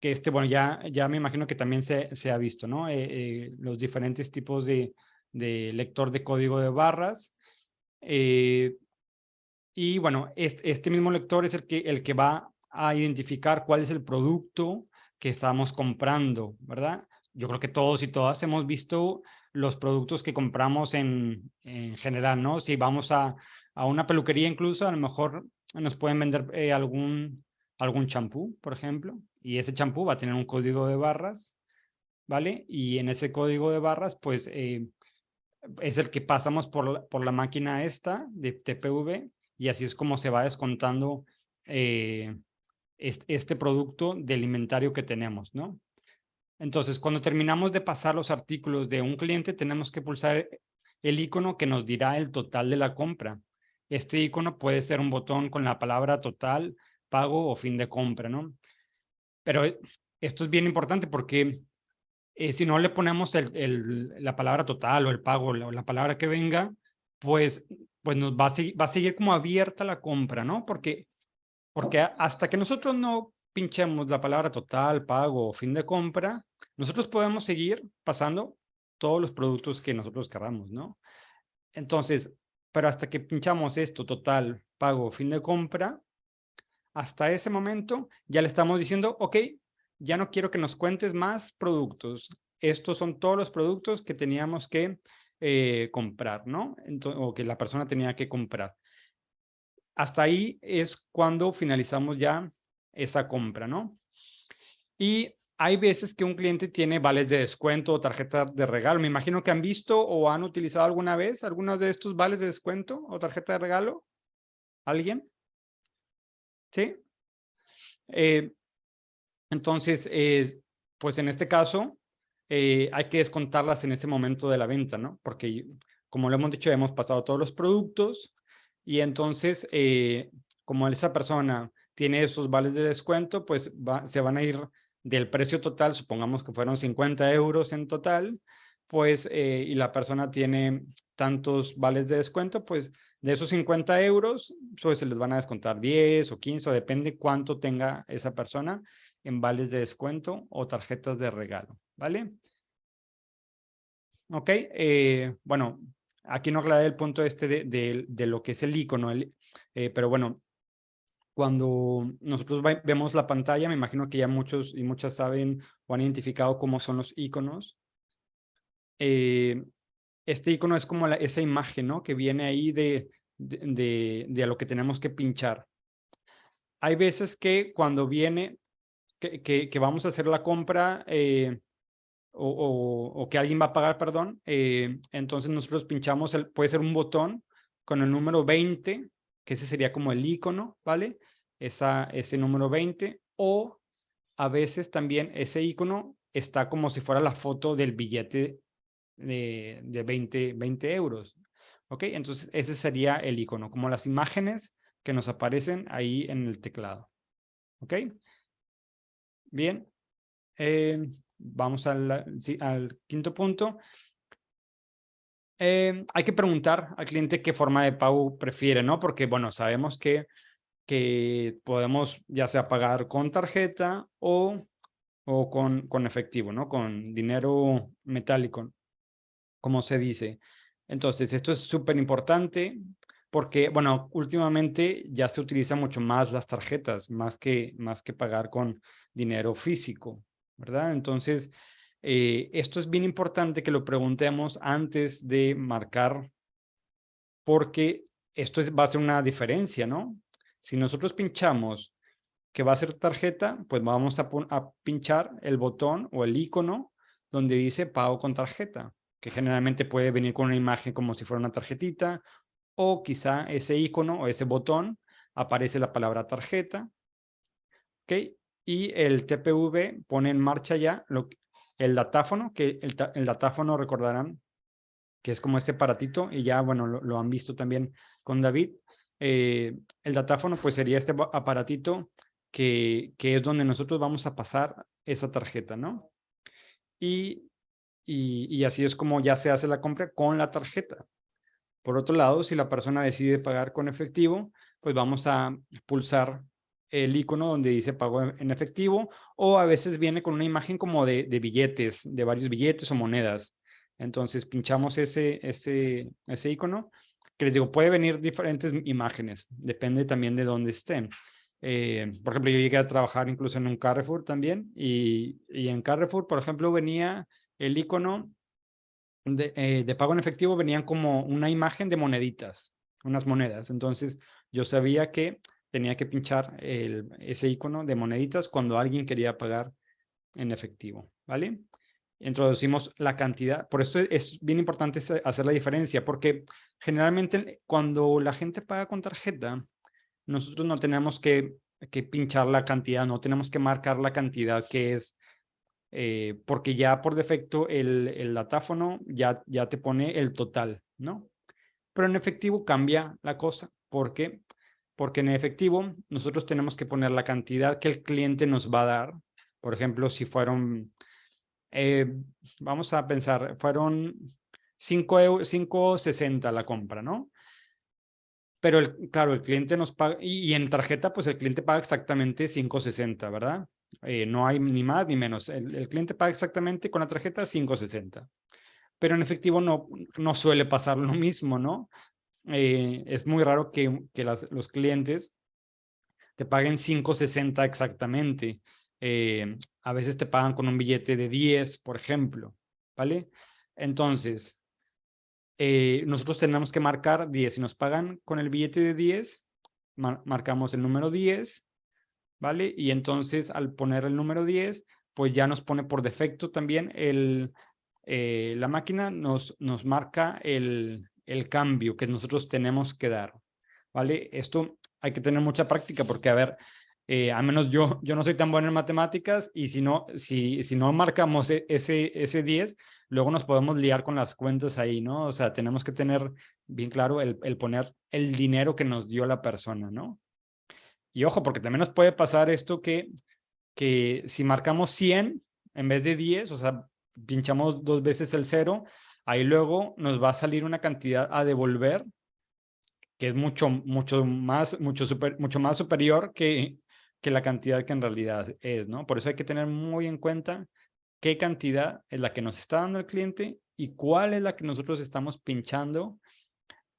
que este, bueno, ya, ya me imagino que también se, se ha visto, ¿no? Eh, los diferentes tipos de, de lector de código de barras. Eh, y bueno, este, este, mismo lector es el que, el que va a identificar cuál es el producto que estamos comprando, ¿verdad? Yo creo que todos y todas hemos visto los productos que compramos en, en general, ¿no? Si vamos a, a, una peluquería incluso, a lo mejor nos pueden vender eh, algún algún champú, por ejemplo, y ese champú va a tener un código de barras, ¿vale? Y en ese código de barras, pues, eh, es el que pasamos por la, por la máquina esta de TPV y así es como se va descontando eh, este, producto del inventario que tenemos, ¿no? Entonces, cuando terminamos de pasar los artículos de un cliente, tenemos que pulsar el icono que nos dirá el total de la compra. Este icono puede ser un botón con la palabra total, pago o fin de compra, ¿no? Pero esto es bien importante porque eh, si no le ponemos la palabra total o el pago o la, palabra que venga, pues, pues nos va a, seguir, va a seguir como abierta la compra, ¿no? Porque, porque hasta que nosotros no pinchemos la palabra total, pago fin de compra, nosotros podemos seguir pasando todos los productos que nosotros queramos, ¿no? Entonces, pero hasta que pinchamos esto, total, pago, fin de compra, hasta ese momento ya le estamos diciendo, ok, ya no quiero que nos cuentes más productos. Estos son todos los productos que teníamos que eh, comprar, ¿no? o que la persona tenía que comprar. Hasta ahí es cuando finalizamos ya esa compra, ¿no? Y hay veces que un cliente tiene vales de descuento o tarjeta de regalo. Me imagino que han visto o han utilizado alguna vez algunos de estos vales de descuento o tarjeta de regalo. ¿Alguien? ¿Sí? Eh, entonces, pues en este caso, eh, hay que descontarlas en ese momento de la venta, ¿no? Porque, como lo hemos dicho, hemos pasado todos los productos y entonces, eh, como esa persona tiene esos vales de descuento, pues se van a ir del precio total, supongamos que fueron 50 euros en total, pues, eh, y la persona tiene tantos vales de descuento, pues de esos 50 euros, pues se les van a descontar 10 o 15, o depende cuánto tenga esa persona en vales de descuento o tarjetas de regalo, ¿vale? Ok, eh, bueno, aquí no aclaré el punto este de, de, lo que es el icono, eh, pero bueno, cuando nosotros vemos la pantalla, me imagino que ya muchos y muchas saben o han identificado cómo son los iconos. Eh, este icono es como esa imagen, ¿no? Que viene ahí de, de, de, lo que tenemos que pinchar. Hay veces que cuando viene que, que, vamos a hacer la compra eh, o, o, que alguien va a pagar, perdón, eh, entonces nosotros pinchamos, el, puede ser un botón con el número 20, que ese sería como el icono, ¿vale? Esa, ese número 20, o a veces también ese icono está como si fuera la foto del billete de, de 20, 20 euros, ¿ok? Entonces ese sería el icono, como las imágenes que nos aparecen ahí en el teclado, ¿ok? Bien, eh, vamos al, al, quinto punto. Eh, hay que preguntar al cliente qué forma de pago prefiere, ¿no? Porque, bueno, sabemos que, que podemos ya sea pagar con tarjeta o, o con, con efectivo, ¿no? Con dinero metálico, como se dice. Entonces, esto es súper importante porque, bueno, últimamente ya se utiliza mucho más las tarjetas, más que, más que pagar con dinero físico, ¿verdad? Entonces, Eh, esto es bien importante que lo preguntemos antes de marcar, porque esto es, va a ser una diferencia, ¿no? Si nosotros pinchamos que va a ser tarjeta, pues vamos a, pinchar el botón o el icono donde dice pago con tarjeta, que generalmente puede venir con una imagen como si fuera una tarjetita, o quizá ese icono o ese botón aparece la palabra tarjeta, ¿ok? Y el TPV pone en marcha ya lo, el datáfono, que el, datáfono recordarán que es como este aparatito, y ya, bueno, lo, han visto también con David. Eh, el datáfono, pues sería este aparatito que, que, es donde nosotros vamos a pasar esa tarjeta, ¿no? Y, y, y, así es como ya se hace la compra con la tarjeta. Por otro lado, si la persona decide pagar con efectivo, pues vamos a pulsar el icono donde dice pago en efectivo o a veces viene con una imagen como de, de billetes, de varios billetes o monedas. Entonces pinchamos ese, ese, ese icono, que les digo, puede venir diferentes imágenes, depende también de dónde estén. Eh, por ejemplo, yo llegué a trabajar incluso en un Carrefour también, y, y en Carrefour, por ejemplo, venía el icono de, eh, de, pago en efectivo, venían como una imagen de moneditas, unas monedas. Entonces, yo sabía que tenía que pinchar el, ese icono de moneditas cuando alguien quería pagar en efectivo, ¿vale? introducimos la cantidad. Por esto es bien importante hacer la diferencia, porque generalmente cuando la gente paga con tarjeta, nosotros no tenemos que, que pinchar la cantidad, no tenemos que marcar la cantidad que es, eh, porque ya por defecto el, el datáfono ya, ya te pone el total, ¿no? Pero en efectivo cambia la cosa, porque porque en efectivo nosotros tenemos que poner la cantidad que el cliente nos va a dar. Por ejemplo, si fueron eh, vamos a pensar, fueron 5.60 la compra, ¿no? Pero el, claro, el cliente nos paga, y, en tarjeta, pues el cliente paga exactamente 5.60, ¿verdad? Eh, no hay ni más ni menos. El, cliente paga exactamente con la tarjeta 5.60. Pero en efectivo no, no suele pasar lo mismo, ¿no? Eh, es muy raro que, que los clientes te paguen 5.60 exactamente. Eh, a veces te pagan con un billete de 10, por ejemplo, ¿vale? Entonces, eh, nosotros tenemos que marcar 10. Si nos pagan con el billete de 10, marcamos el número 10, ¿vale? Y entonces al poner el número 10, pues ya nos pone por defecto también el, la máquina nos, nos marca el, el cambio que nosotros tenemos que dar, ¿vale? Esto hay que tener mucha práctica porque, a ver, eh, al menos yo, yo no soy tan bueno en matemáticas y si no, si, si no marcamos e, ese, ese 10, luego nos podemos liar con las cuentas ahí, ¿no? O sea, tenemos que tener bien claro el, el poner el dinero que nos dio la persona, ¿no? Y ojo, porque también nos puede pasar esto que, que si marcamos 100 en vez de 10, o sea, pinchamos dos veces el cero, ahí luego nos va a salir una cantidad a devolver que es mucho, mucho, más, mucho, super, mucho más superior que, que la cantidad que en realidad es, ¿no? Por eso hay que tener muy en cuenta qué cantidad es la que nos está dando el cliente y cuál es la que nosotros estamos pinchando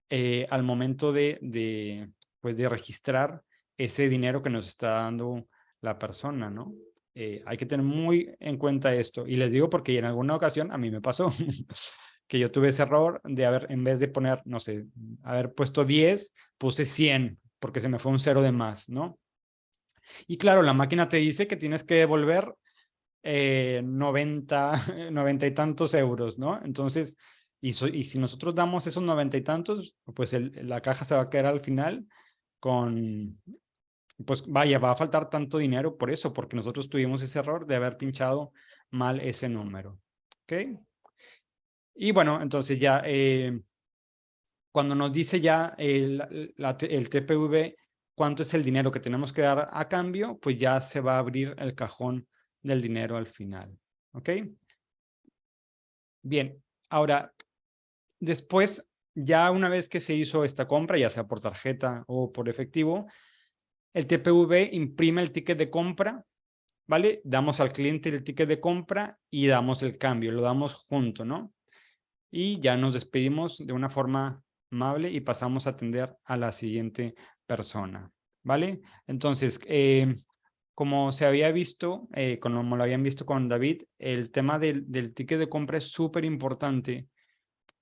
eh, al momento de, de, pues de registrar ese dinero que nos está dando la persona, ¿no? Eh, hay que tener muy en cuenta esto. Y les digo porque en alguna ocasión a mí me pasó que yo tuve ese error de haber, en vez de poner, no sé, haber puesto 10, puse 100 porque se me fue un cero de más, ¿no? Y claro, la máquina te dice que tienes que devolver eh, 90, 90 y tantos euros, ¿no? Entonces, y, si nosotros damos esos 90 y tantos, pues la caja se va a quedar al final con, pues vaya, va a faltar tanto dinero por eso, porque nosotros tuvimos ese error de haber pinchado mal ese número. ¿Ok? Y bueno, entonces ya, eh, cuando nos dice ya el, la, el TPV cuánto es el dinero que tenemos que dar a cambio, pues ya se va a abrir el cajón del dinero al final. ¿Ok? Bien, ahora, después, ya una vez que se hizo esta compra, ya sea por tarjeta o por efectivo, el TPV imprime el ticket de compra, ¿vale? Damos al cliente el ticket de compra y damos el cambio, lo damos junto, ¿no? Y ya nos despedimos de una forma amable y pasamos a atender a la siguiente persona, ¿vale? Entonces, eh, como se había visto, eh, como lo habían visto con David, el tema del, ticket de compra es súper importante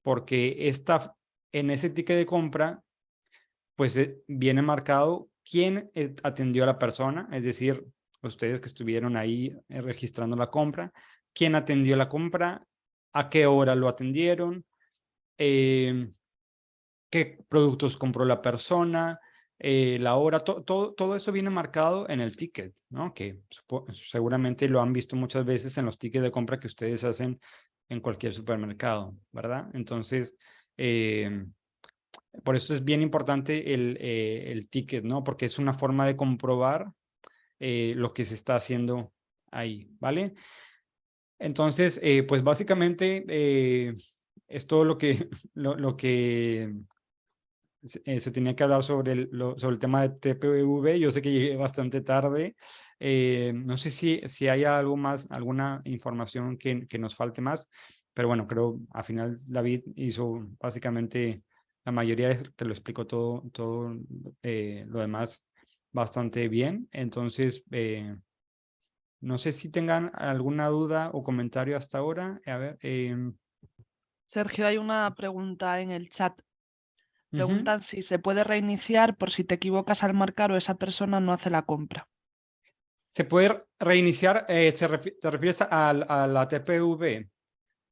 porque esta, en ese ticket de compra, pues eh, viene marcado quién atendió a la persona, es decir, ustedes que estuvieron ahí registrando la compra, quién atendió la compra, a qué hora lo atendieron, em, qué productos compró la persona, eh, la hora, todo eso viene marcado en el ticket, ¿no? Que seguramente lo han visto muchas veces en los tickets de compra que ustedes hacen en cualquier supermercado, ¿verdad? Entonces, em, por eso es bien importante el, eh, el ticket, ¿no? Porque es una forma de comprobar eh, lo que se está haciendo ahí, ¿vale? Entonces, eh, pues básicamente es todo lo que, lo, lo que se, tenía que hablar sobre el, sobre el tema de TPV. Yo sé que llegué bastante tarde. no sé si, si hay algo más, alguna información que, que nos falte más, pero bueno, creo al final David hizo básicamente la mayoría te lo explico todo, todo eh, lo demás bastante bien. Entonces, eh, no sé si tengan alguna duda o comentario hasta ahora. A ver. em, Sergio, hay una pregunta en el chat. Preguntan si se puede reiniciar por si te equivocas al marcar o esa persona no hace la compra. ¿Se puede reiniciar? eh, ¿te refieres a, a la TPV?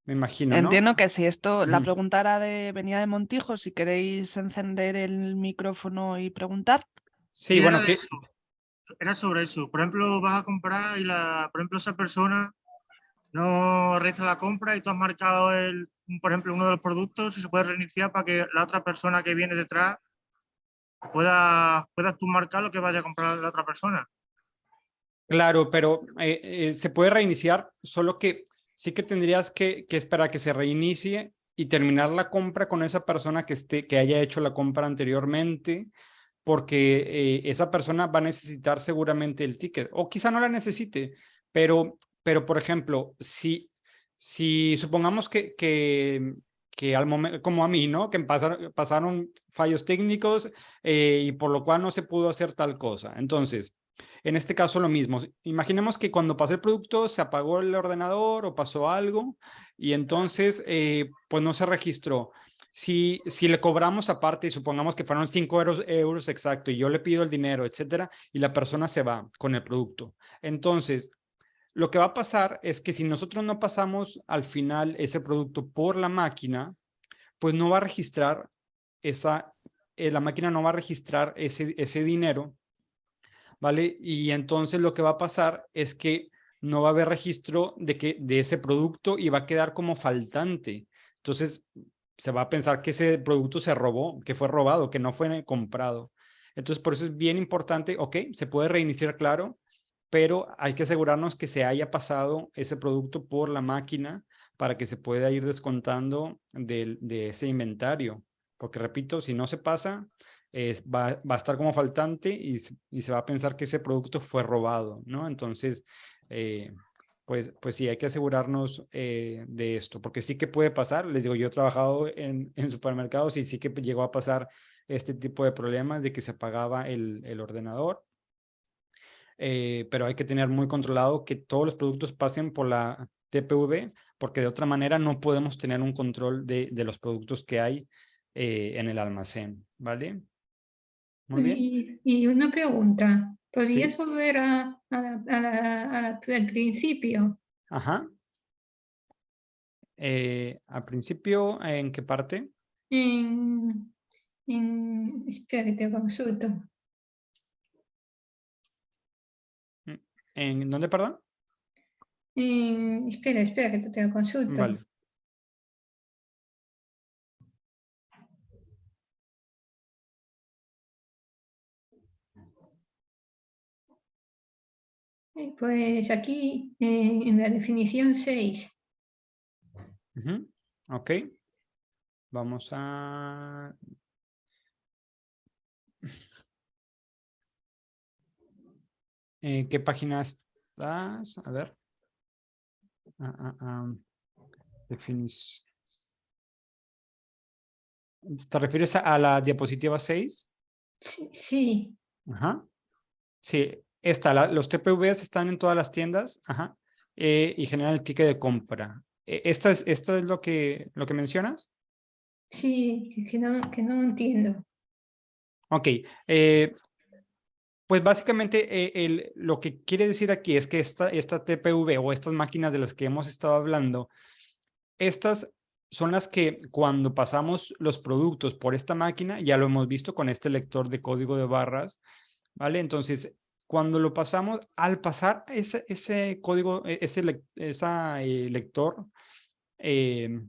Me imagino, ¿no? Entiendo que si esto, la pregunta era de, venía de Montijo, si queréis encender el micrófono y preguntar. Sí, bueno, que, Era sobre eso. Por ejemplo, vas a comprar y la, por ejemplo, esa persona no realiza la compra y tú has marcado el, por ejemplo, uno de los productos y se puede reiniciar para que la otra persona que viene detrás pueda, puedas tú marcar lo que vaya a comprar la otra persona. Claro, pero eh, eh, se puede reiniciar, solo que sí que tendrías que, que esperar a que se reinicie y terminar la compra con esa persona que, esté, que haya hecho la compra anteriormente, porque eh, esa persona va a necesitar seguramente el ticket, o quizá no la necesite, pero, pero por ejemplo, si, si supongamos que, que, que al momento, como a mí, ¿no? Que pasaron, fallos técnicos eh, y por lo cual no se pudo hacer tal cosa. Entonces, en este caso lo mismo. Imaginemos que cuando pasé el producto se apagó el ordenador o pasó algo y entonces eh, pues no se registró. Si, si le cobramos aparte y supongamos que fueron 5 euros, exacto y yo le pido el dinero, etcétera, y la persona se va con el producto. Entonces, lo que va a pasar es que si nosotros no pasamos al final ese producto por la máquina, pues no va a registrar esa, eh, la máquina no va a registrar ese, ese dinero ¿vale? Y entonces lo que va a pasar es que no va a haber registro de, que, de ese producto y va a quedar como faltante. Entonces se va a pensar que ese producto se robó, que fue robado, que no fue comprado. Entonces por eso es bien importante, ok, se puede reiniciar, claro, pero hay que asegurarnos que se haya pasado ese producto por la máquina para que se pueda ir descontando de, de ese inventario. Porque repito, si no se pasa, es, va, va, a estar como faltante y, y, se va a pensar que ese producto fue robado, ¿no? Entonces, eh, pues, pues sí, hay que asegurarnos eh, de esto, porque sí que puede pasar, les digo, yo he trabajado en, supermercados y sí que llegó a pasar este tipo de problemas de que se apagaba el, ordenador, eh, pero hay que tener muy controlado que todos los productos pasen por la TPV, porque de otra manera no podemos tener un control de, los productos que hay en el almacén, ¿vale? Muy bien. Y, una pregunta, ¿podrías sí. volver a, a, a, al principio? Ajá. Eh, ¿Al principio en qué parte? En, en espera, te consulto. ¿En dónde, perdón? En, espera, espera, que te consulto. Vale. Pues aquí eh, en la definición 6. Uh -huh. Ok. Vamos a... ¿En qué página estás? A ver. Ah, ah, ah. Definis... ¿Te refieres a la diapositiva 6? Sí. sí. Ajá. Sí, Esta, la- los TPVs están en todas las tiendas ajá, eh, y generan el ticket de compra. Eh, ¿Esta es, esta es lo, que, lo que mencionas? Sí, que- no, que no entiendo. Ok, eh, pues básicamente eh, el- lo que quiere decir aquí es que esta, esta TPV o estas máquinas de las que hemos estado hablando, estas son las que cuando pasamos los productos por esta máquina, ya lo hemos visto con este lector de código de barras, ¿vale? Entonces, cuando lo pasamos, al pasar ese, ese código, e- ese esa, eh, lector, eh,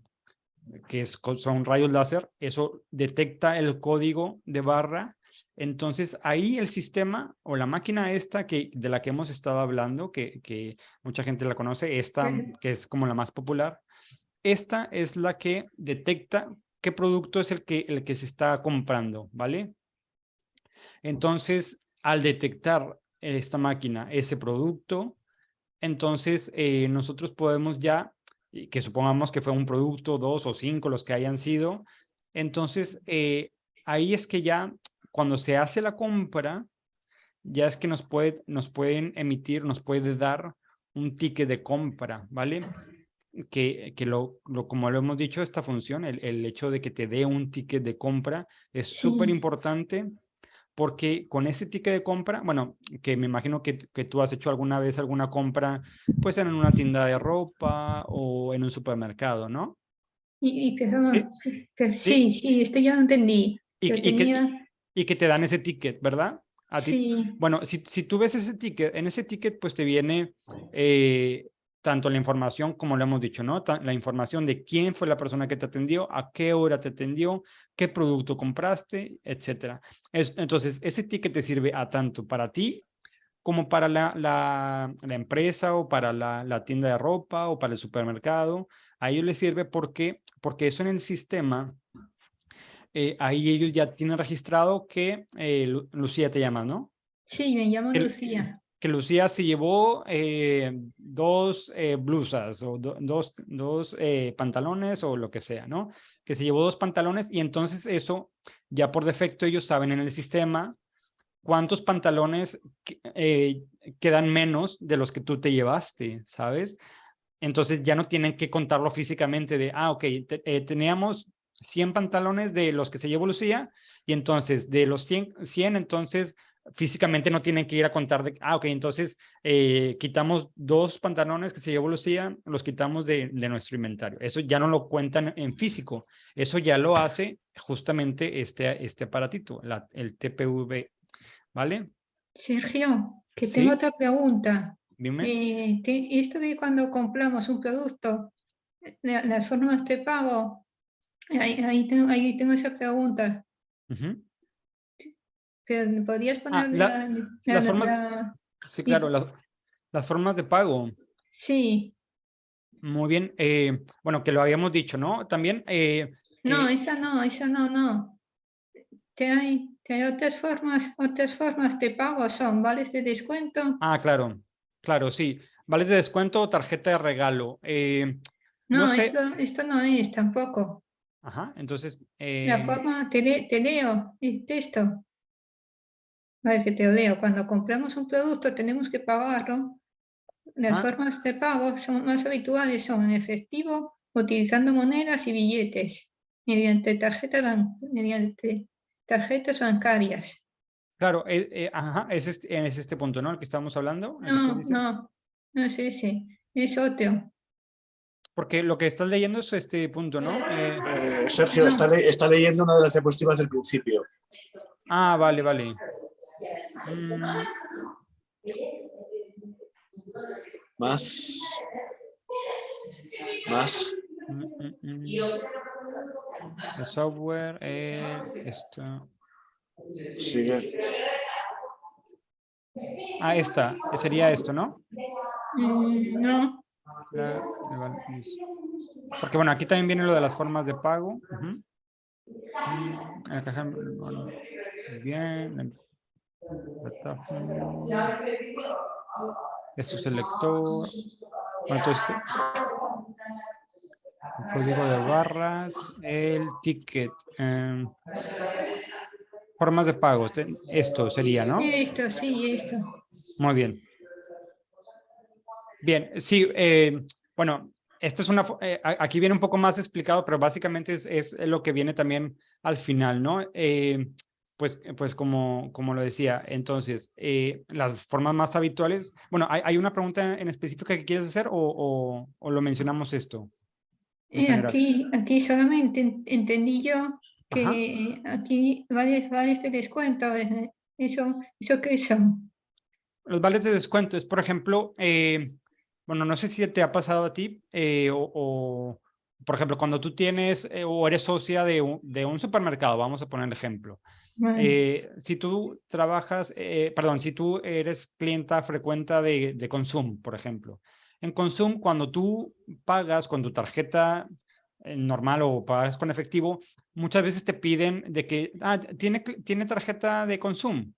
que es, son rayos láser, eso detecta el código de barra. Entonces ahí el sistema o la máquina esta que, de la que hemos estado hablando, que, que mucha gente la conoce, esta que es como la más popular, esta es la que detecta qué producto es el que, el que se está comprando, ¿vale? Entonces, al detectar esta máquina ese producto, entonces eh, nosotros podemos ya, que supongamos que fue un producto, dos o cinco, los que hayan sido, entonces eh, ahí es que ya cuando se hace la compra, ya es que nos, puede, nos pueden emitir, nos puede dar un ticket de compra, ¿vale? Que, que lo, lo, como lo hemos dicho, esta función, el, el hecho de que te dé un ticket de compra es Sí. súper importante porque con ese ticket de compra, bueno, que me imagino que, que tú has hecho alguna vez alguna compra, pues en una tienda de ropa o en un supermercado, ¿no? Y, y que, son- Sí. que sí, sí, esto ya lo entendí. Y, y que te dan ese ticket, ¿verdad? A ti- sí, Bueno, si, si tú ves ese ticket, en ese ticket pues te viene eh, tanto la información, como lo hemos dicho, ¿no? La información de quién fue la persona que te atendió, a qué hora te atendió, qué producto compraste, etcétera. Es- entonces, ese ticket te sirve a tanto para ti como para la, la, la empresa o para la, la tienda de ropa o para el supermercado. A ellos les sirve porque, porque eso en el sistema, eh, ahí ellos ya tienen registrado que eh, Lu- Lucía te llama, ¿no? sí, me llamo El- Lucía. Lucía se llevó eh, dos eh, blusas o do- dos, dos eh, pantalones o lo que sea, ¿no? Que se llevó dos pantalones y entonces eso ya por defecto ellos saben en el sistema cuántos pantalones que- quedan menos de los que tú te llevaste, ¿sabes? Entonces ya no tienen que contarlo físicamente de, ah, ok, te- teníamos 100 pantalones de los que se llevó Lucía y entonces de los 100, 100 entonces físicamente no tienen que ir a contar de, ah, ok, entonces eh, quitamos dos pantalones que se llevó Lucía, los quitamos de, de nuestro inventario. Eso ya no lo cuentan en físico, eso ya lo hace justamente este, este aparatito, la, el TPV, ¿vale? Sergio, que Sí. tengo otra pregunta. Dime. Eh, te- esto de cuando compramos un producto, la- las formas de pago, ahí, ahí tengo, ahí tengo esa pregunta. Ujú. pero ¿Podrías poner Ah, la- Sí, claro, las, formas de pago. Sí, Muy bien. eh, bueno, que lo habíamos dicho, ¿no? También, eh, no, eh, esa no, esa no, no. Que hay, que hay otras formas, otras formas de pago, son vales de descuento. ah, claro, claro, sí. Vales de descuento o tarjeta de regalo. eh, No, no sé. esto, esto no es tampoco. Ajá, entonces, La forma, te, le- te leo el texto. Vale, que te leo. Cuando compramos un producto tenemos que pagarlo. Las Ah. formas de pago son más habituales, son en efectivo, utilizando monedas y billetes, mediante, tarjeta ban- mediante tarjetas bancarias. claro, eh, eh, ajá, es este, es este punto, ¿no? El que estamos hablando. No, no, no es ese, es otro. Porque lo que estás leyendo es este punto, ¿no? Eh, Eh, Sergio, está, le- está leyendo una de las diapositivas del principio. ah, vale, vale. Mm, Más. Más. mm, mm. El software, eh, esto. Sigue. Ah, esta, sería esto, ¿no? No, es- Porque bueno, aquí también viene lo de las formas de pago. bueno, muy bien. Esto es el lector. Bueno, entonces, el código de barras, el ticket. em, formas de pago. este- Esto sería, ¿no? esto, sí, esto. Muy bien. Bien, sí, eh, bueno, esto es una, eh, aquí viene un poco más explicado, pero básicamente es, es lo que viene también al final, ¿no? Eh, pues, pues como, como lo decía, entonces, las formas más habituales, bueno, ¿hay, ¿hay, una pregunta en específica que quieres hacer o, o, o lo mencionamos esto? aquí, aquí solamente entendí yo que aquí vales, vales de descuento, ¿eso, eso qué son? Los vales de descuento es, por ejemplo, eh, bueno, no sé si te ha pasado a ti eh, o, por ejemplo, cuando tú tienes eh, o eres socia de un, de un, supermercado, vamos a poner el ejemplo. Si tú trabajas, perdón, si tú eres clienta frecuenta de, de Consum, por ejemplo. En Consum, cuando tú pagas con tu tarjeta normal o pagas con efectivo, muchas veces te piden de que, ah, ¿tiene, tiene tarjeta de Consum?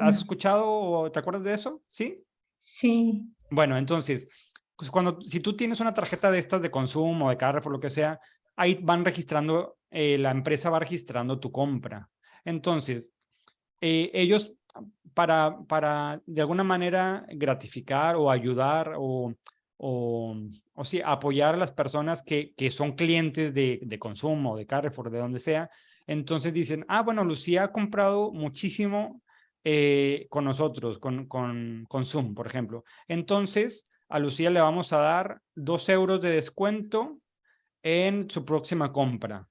¿Has escuchado o te acuerdas de eso? ¿Sí? Sí. Bueno, entonces, pues cuando, si tú tienes una tarjeta de estas de consumo, de Carrefour, lo que sea, ahí van registrando, eh, la empresa va registrando tu compra. Entonces, eh, ellos para, para de alguna manera gratificar o ayudar o, o, sí, apoyar a las personas que, que son clientes de, de consumo, de Carrefour, de donde sea, entonces dicen, ah, bueno, Lucía ha comprado muchísimo eh, con nosotros, con, con, con Zoom, por ejemplo. Entonces, a Lucía le vamos a dar dos euros de descuento en su próxima compra.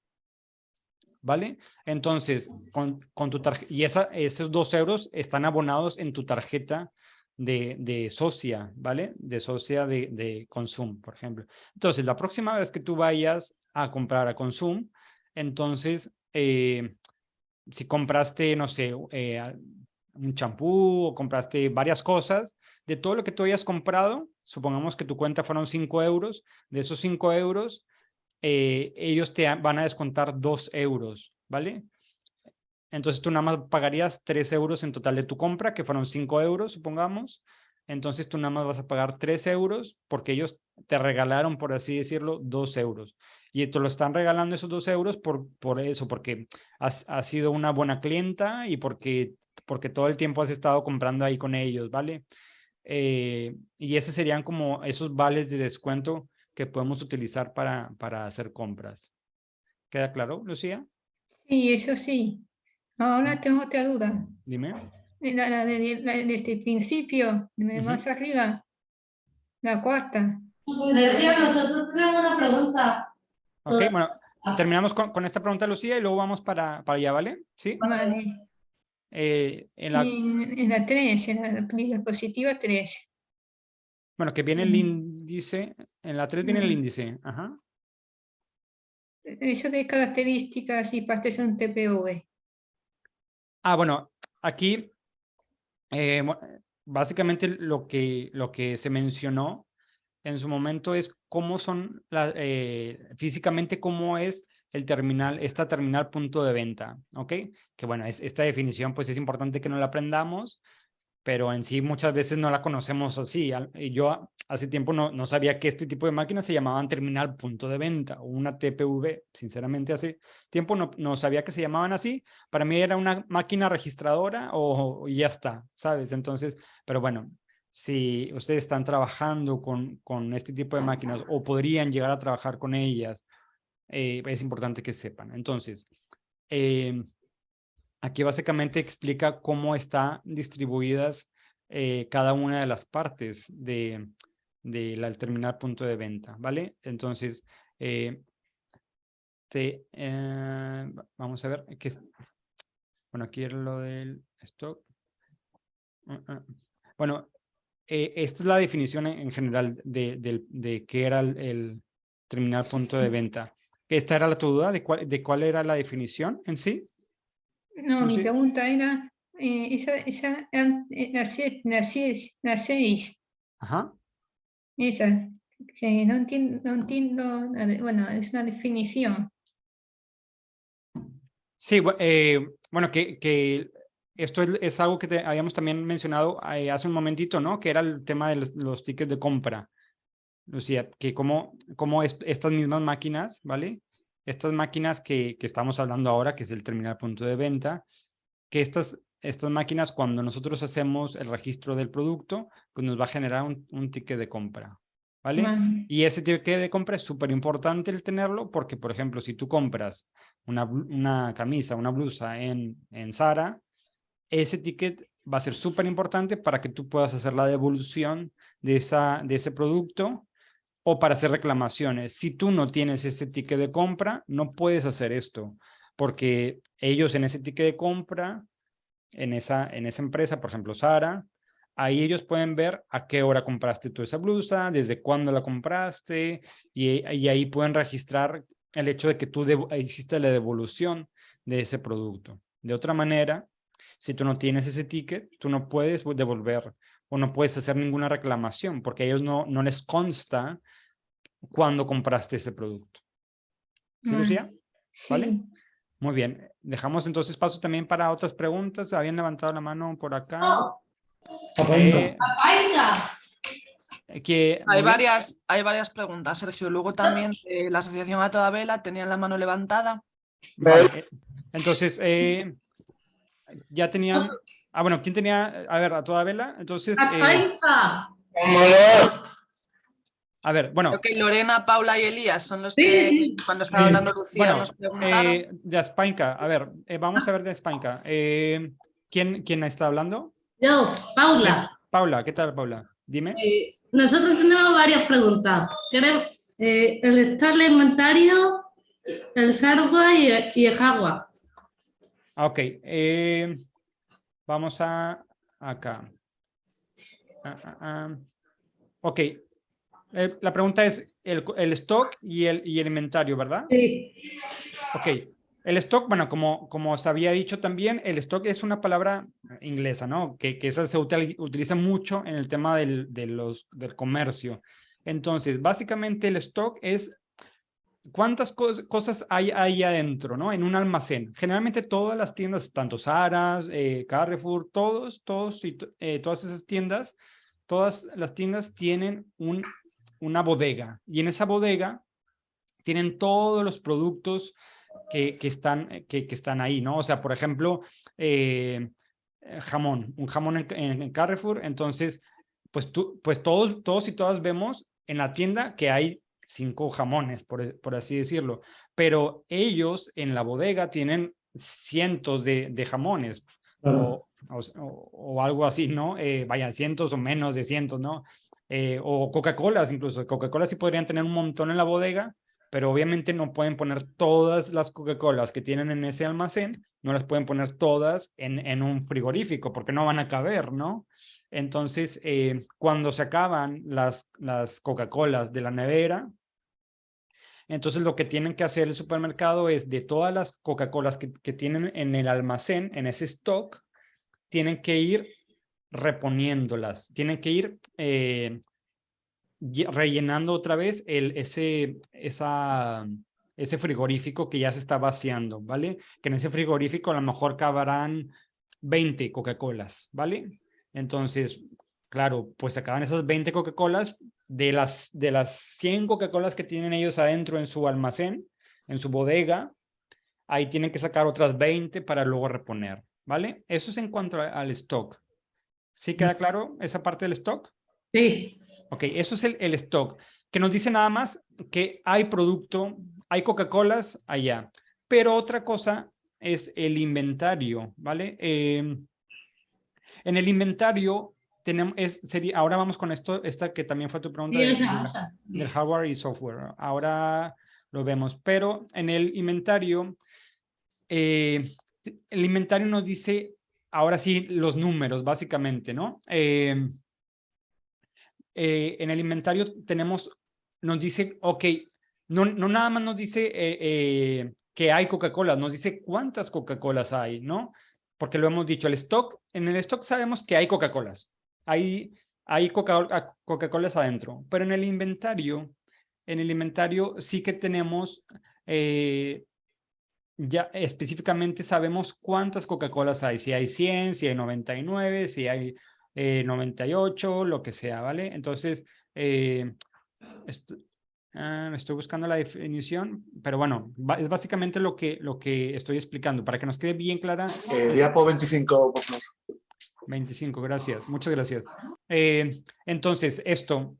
¿Vale? Entonces, con, con tu tarjeta, y esos dos euros están abonados en tu tarjeta de, de socia, ¿vale? De socia de, de por ejemplo. Entonces, la próxima vez que tú vayas a comprar a Consum, entonces, eh, si compraste, no sé, eh, un champú o compraste varias cosas, de todo lo que tú hayas comprado, supongamos que tu cuenta fueron 5 euros, de esos 5 euros, eh, ellos te van a descontar 2 euros, ¿vale? Entonces tú nada más pagarías 3 euros en total de tu compra, que fueron 5 euros, supongamos. Entonces tú nada más vas a pagar 3 euros porque ellos te regalaron, por así decirlo, 2 euros. Y te lo están regalando esos 2 euros por, por eso, porque has, has sido una buena clienta y porque porque todo el tiempo has estado comprando ahí con ellos, ¿vale? Eh, y esos serían como esos vales de descuento que podemos utilizar para, para hacer compras. ¿Queda claro, Lucía? Sí, eso sí. Ahora tengo otra duda. Dime. La, la, de, desde el principio, más arriba, la cuarta. Lucía, nosotros tenemos una pregunta. Ok, bueno, terminamos con, con, esta pregunta, Lucía, y luego vamos para, para allá, ¿vale? Sí. Vale. Eh, en, la... En, la 3, en la diapositiva 3. Bueno, que viene el índice, en la 3 viene el índice, ajá. Eso de características y partes de un TPV. Ah, bueno, aquí eh, básicamente lo que, lo que se mencionó en su momento es cómo son, la, eh, físicamente cómo es el terminal, esta terminal punto de venta, ¿ok? Que bueno, es, esta definición pues es importante que no la aprendamos, pero en sí muchas veces no la conocemos así. Y yo hace tiempo no, no sabía que este tipo de máquinas se llamaban terminal punto de venta o una TPV. Sinceramente hace tiempo no, no sabía que se llamaban así. Para mí era una máquina registradora o, ya está, ¿sabes? Entonces, pero bueno, si ustedes están trabajando con, con este tipo de máquinas o podrían llegar a trabajar con ellas eh, es importante que sepan. Entonces, eh, aquí básicamente explica cómo están distribuidas eh, cada una de las partes de, de la terminal punto de venta, ¿vale? Entonces, te, vamos a ver, que, bueno, aquí era lo del stock. Ah, ah. Bueno, esta es la definición en, general de, de, de, qué era el, el terminal punto de venta. ¿Esta era la tu duda de cuál, de cuál era la definición en sí? No, mi pregunta era, eh, esa, esa, eh, la 6. Ajá. Esa, que no entiendo, no entiendo, bueno, es una definición. Sí, eh, bueno, que, que esto es, es, algo que te habíamos también mencionado hace un momentito, ¿no? Que era el tema de los, los tickets de compra. Lucía, que como, como estas mismas máquinas, ¿vale? Estas máquinas que, que, estamos hablando ahora, que es el terminal punto de venta, que estas estas máquinas, cuando nosotros hacemos el registro del producto, pues nos va a generar un, un ticket de compra. ¿Vale? Y ese ticket de compra es súper importante el tenerlo porque, por ejemplo, si tú compras una, una camisa, una blusa en, en Zara, ese ticket va a ser súper importante para que tú puedas hacer la devolución de, esa, de ese producto o para hacer reclamaciones. Si tú no tienes ese ticket de compra, no puedes hacer esto, porque ellos en ese ticket de compra, en esa, en esa empresa, por ejemplo, Sara, ahí ellos pueden ver a qué hora compraste tú esa blusa, desde cuándo la compraste, y, y ahí pueden registrar el hecho de que tú hiciste la devolución de ese producto. De otra manera, si tú no tienes ese ticket, tú no puedes devolver o no puedes hacer ninguna reclamación porque a ellos no, no les consta cuándo compraste ese producto. ¿Sí, Vale. Lucía? ¿Vale? Sí. Muy bien. Dejamos entonces paso también para otras preguntas. Habían levantado la mano por acá. Eh, que, muy Hay varias, hay varias preguntas, Sergio. Luego también eh, la asociación A Toda Vela tenía la mano levantada. Vale, eh, Entonces, eh, ya tenían... Ah, bueno, ¿quién tenía? A ver, a toda vela. Entonces, eh, a ver, bueno. Creo que Lorena, Paula y Elías son los que cuando estaba hablando Lucía bueno, nos preguntaron. eh, de España, a ver, eh, vamos a ver de España. Eh, ¿quién, ¿Quién está hablando? Yo, Paula. Paula, ¿qué tal, Paula? Dime. Eh, nosotros tenemos varias preguntas. Queremos eh, el estado del inventario, el hardware y el, y el hardware. Ah, Ok, eh, vamos a acá. Ah, ah, ah. Ok, eh, la pregunta es el, el stock y el, y el inventario, ¿verdad? Sí. Ok, el stock, bueno, como, como os había dicho también, el stock es una palabra inglesa, ¿no? Que, que esa se util- utiliza mucho en el tema del, de los, del comercio. Entonces, básicamente el stock es cuántas cos- cosas hay ahí adentro, ¿no? En un almacén. Generalmente todas las tiendas, tanto Saras, eh, Carrefour, todos, todos y eh, todas esas tiendas, todas las tiendas tienen un, una bodega y en esa bodega tienen todos los productos que, que están, eh, que, que están ahí, ¿no? O sea, por ejemplo, eh, eh, jamón, un jamón en, Carrefour, entonces, pues, tú, pues todos, todos y todas vemos en la tienda que hay cinco jamones, por, por así decirlo, pero ellos en la bodega tienen cientos de, de jamones o, o, o- o algo así, ¿no? Eh, vayan, cientos o menos de cientos, ¿no? Eh, o Coca-Colas incluso, Coca-Cola sí podrían tener un montón en la bodega, pero obviamente no pueden poner todas las Coca-Colas que tienen en ese almacén, no las pueden poner todas en, en un frigorífico porque no van a caber, ¿no? Entonces, eh, cuando se acaban las, las Coca-Colas de la nevera, entonces lo que tienen que hacer el supermercado es de todas las Coca-Colas que, que tienen en el almacén, en ese stock, tienen que ir reponiéndolas, tienen que ir eh, lle- rellenando otra vez el, ese, esa, ese frigorífico que ya se está vaciando, ¿vale? Que en ese frigorífico a lo mejor cabrán 20 Coca-Colas, ¿vale? Entonces, claro, pues acaban esas 20 Coca-Colas, de las, de las 100 Coca-Colas que tienen ellos adentro en su almacén, en su bodega, ahí tienen que sacar otras 20 para luego reponer, ¿vale? Eso es en cuanto a- al stock. ¿Sí queda claro esa parte del stock? Sí. Ok, eso es el, el stock, que nos dice nada más que hay producto, hay Coca-Colas allá, pero otra cosa es el inventario, ¿vale? Eh, en el inventario tenemos, es, sería, ahora vamos con esto, esta que también fue tu pregunta Sí, de- esa, de- esa. del hardware y software. Ahora lo vemos, pero en el inventario, eh, el inventario nos dice, ahora sí, los números, básicamente, ¿no? Eh, eh, en el inventario tenemos, nos dice, ok, no, no nada más nos dice eh, eh, que hay Coca-Cola, nos dice cuántas Coca-Colas hay, ¿no? Porque lo hemos dicho, el stock, en el stock sabemos que hay Coca-Colas, hay, hay Coca- Coca-Colas adentro, pero en el inventario, en el inventario sí que tenemos, ya específicamente sabemos cuántas Coca-Colas hay, si hay 100, si hay 99, si hay eh, 98, lo que sea, ¿vale? Entonces, eh, Ah, estoy buscando la definición, pero bueno, es básicamente lo que, lo que estoy explicando, para que nos quede bien clara. Eh, diapo 25, por favor. 25, gracias, muchas gracias. Eh, entonces, esto,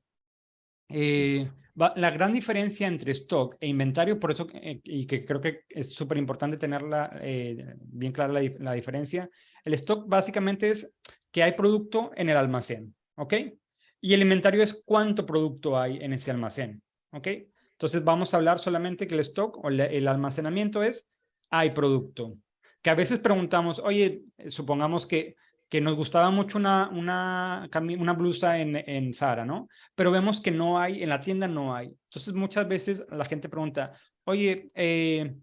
eh, la gran diferencia entre stock e inventario, por eso, eh, y que creo que es súper importante tenerla eh, bien clara la, dif- la diferencia, el stock básicamente es que hay producto en el almacén, ¿ok? Y el inventario es cuánto producto hay en ese almacén, ¿ok? Entonces vamos a hablar solamente que el stock o el almacenamiento es hay producto. Que a veces preguntamos, oye, supongamos que que nos gustaba mucho una, una, una blusa en, en Zara, ¿no? Pero vemos que no hay, en la tienda no hay. Entonces muchas veces la gente pregunta, oye, eh,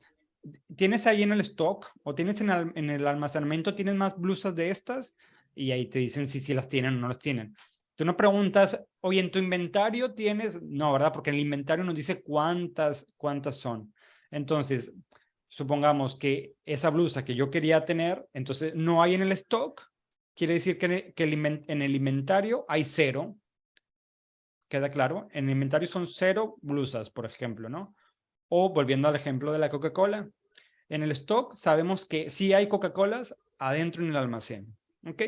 ¿tienes ahí en el stock o tienes en, al- en el almacenamiento, tienes más blusas de estas? Y ahí te dicen si sí las tienen o no las tienen. Tú no preguntas, oye, ¿en tu inventario tienes? No, ¿verdad? Porque el inventario nos dice cuántas, cuántas son. Entonces, supongamos que esa blusa que yo quería tener, entonces no hay en el stock, quiere decir que, que el inven- en el inventario hay cero. ¿Queda claro? En el inventario son cero blusas, por ejemplo, ¿no? O volviendo al ejemplo de la Coca-Cola. En el stock sabemos que sí hay Coca-Colas adentro en el almacén, ¿ok?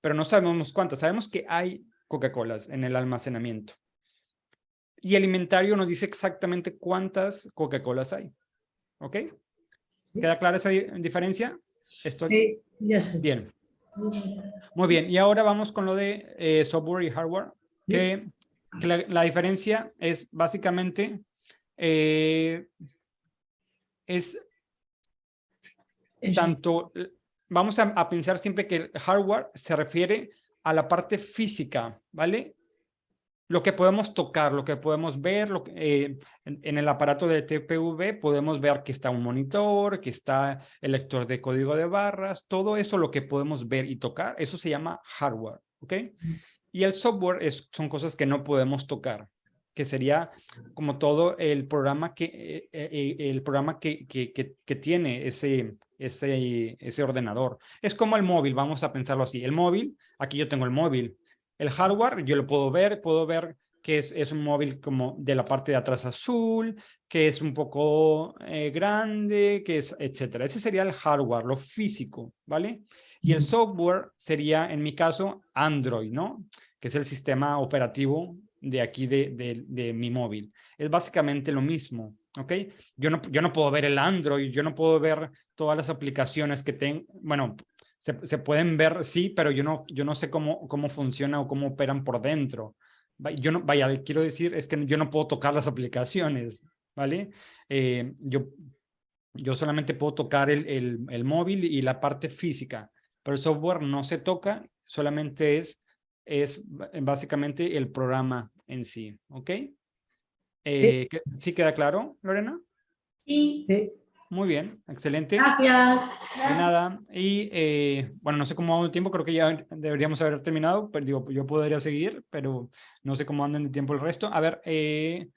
Pero no sabemos cuántas. Sabemos que hay Coca-Colas en el almacenamiento. Y el inventario nos dice exactamente cuántas Coca-Colas hay, ¿ok? ¿Queda clara esa di- diferencia? Sí, ya sé. Bien. Muy bien, y ahora vamos con lo de eh, software y hardware, que, que la, la diferencia es básicamente, eh, es tanto, vamos a, a pensar siempre que el hardware se refiere a la parte física, ¿vale? Lo que podemos tocar, lo que podemos ver, eh, en, el aparato de TPV podemos ver que está un monitor, que está el lector de código de barras, todo eso lo que podemos ver y tocar, eso se llama hardware, ¿ok? Y el software es, son cosas que no podemos tocar, que sería como todo el programa que, eh, eh, el programa que, que tiene ese, ese, ese ordenador. Es como el móvil, vamos a pensarlo así. El móvil, aquí yo tengo el móvil. El hardware, yo lo puedo ver, puedo ver que es, es un móvil como de la parte de atrás azul, que es un poco eh, grande, que es, etcétera. Ese sería el hardware, lo físico, ¿vale? Y el software sería, en mi caso, Android, ¿no? Que es el sistema operativo de aquí de, de, de mi móvil. Es básicamente lo mismo, ¿ok? Yo no, yo no puedo ver el Android, yo no puedo ver todas las aplicaciones que tengo, bueno, se, se, pueden ver, sí, pero yo no, yo no sé cómo, cómo funciona o cómo operan por dentro. Yo no, vaya, quiero decir, es que yo no puedo tocar las aplicaciones, ¿vale? Eh, yo, yo solamente puedo tocar el, el, el, móvil y la parte física, pero el software no se toca, solamente es, es básicamente el programa en sí, ¿ok? Eh, ¿sí? ¿Sí queda claro, Lorena? Sí. Muy bien, excelente. Gracias. De nada. Y eh, bueno, no sé cómo va el tiempo, creo que ya deberíamos haber terminado, pero digo, yo podría seguir, pero no sé cómo andan de tiempo el resto. A ver, eh,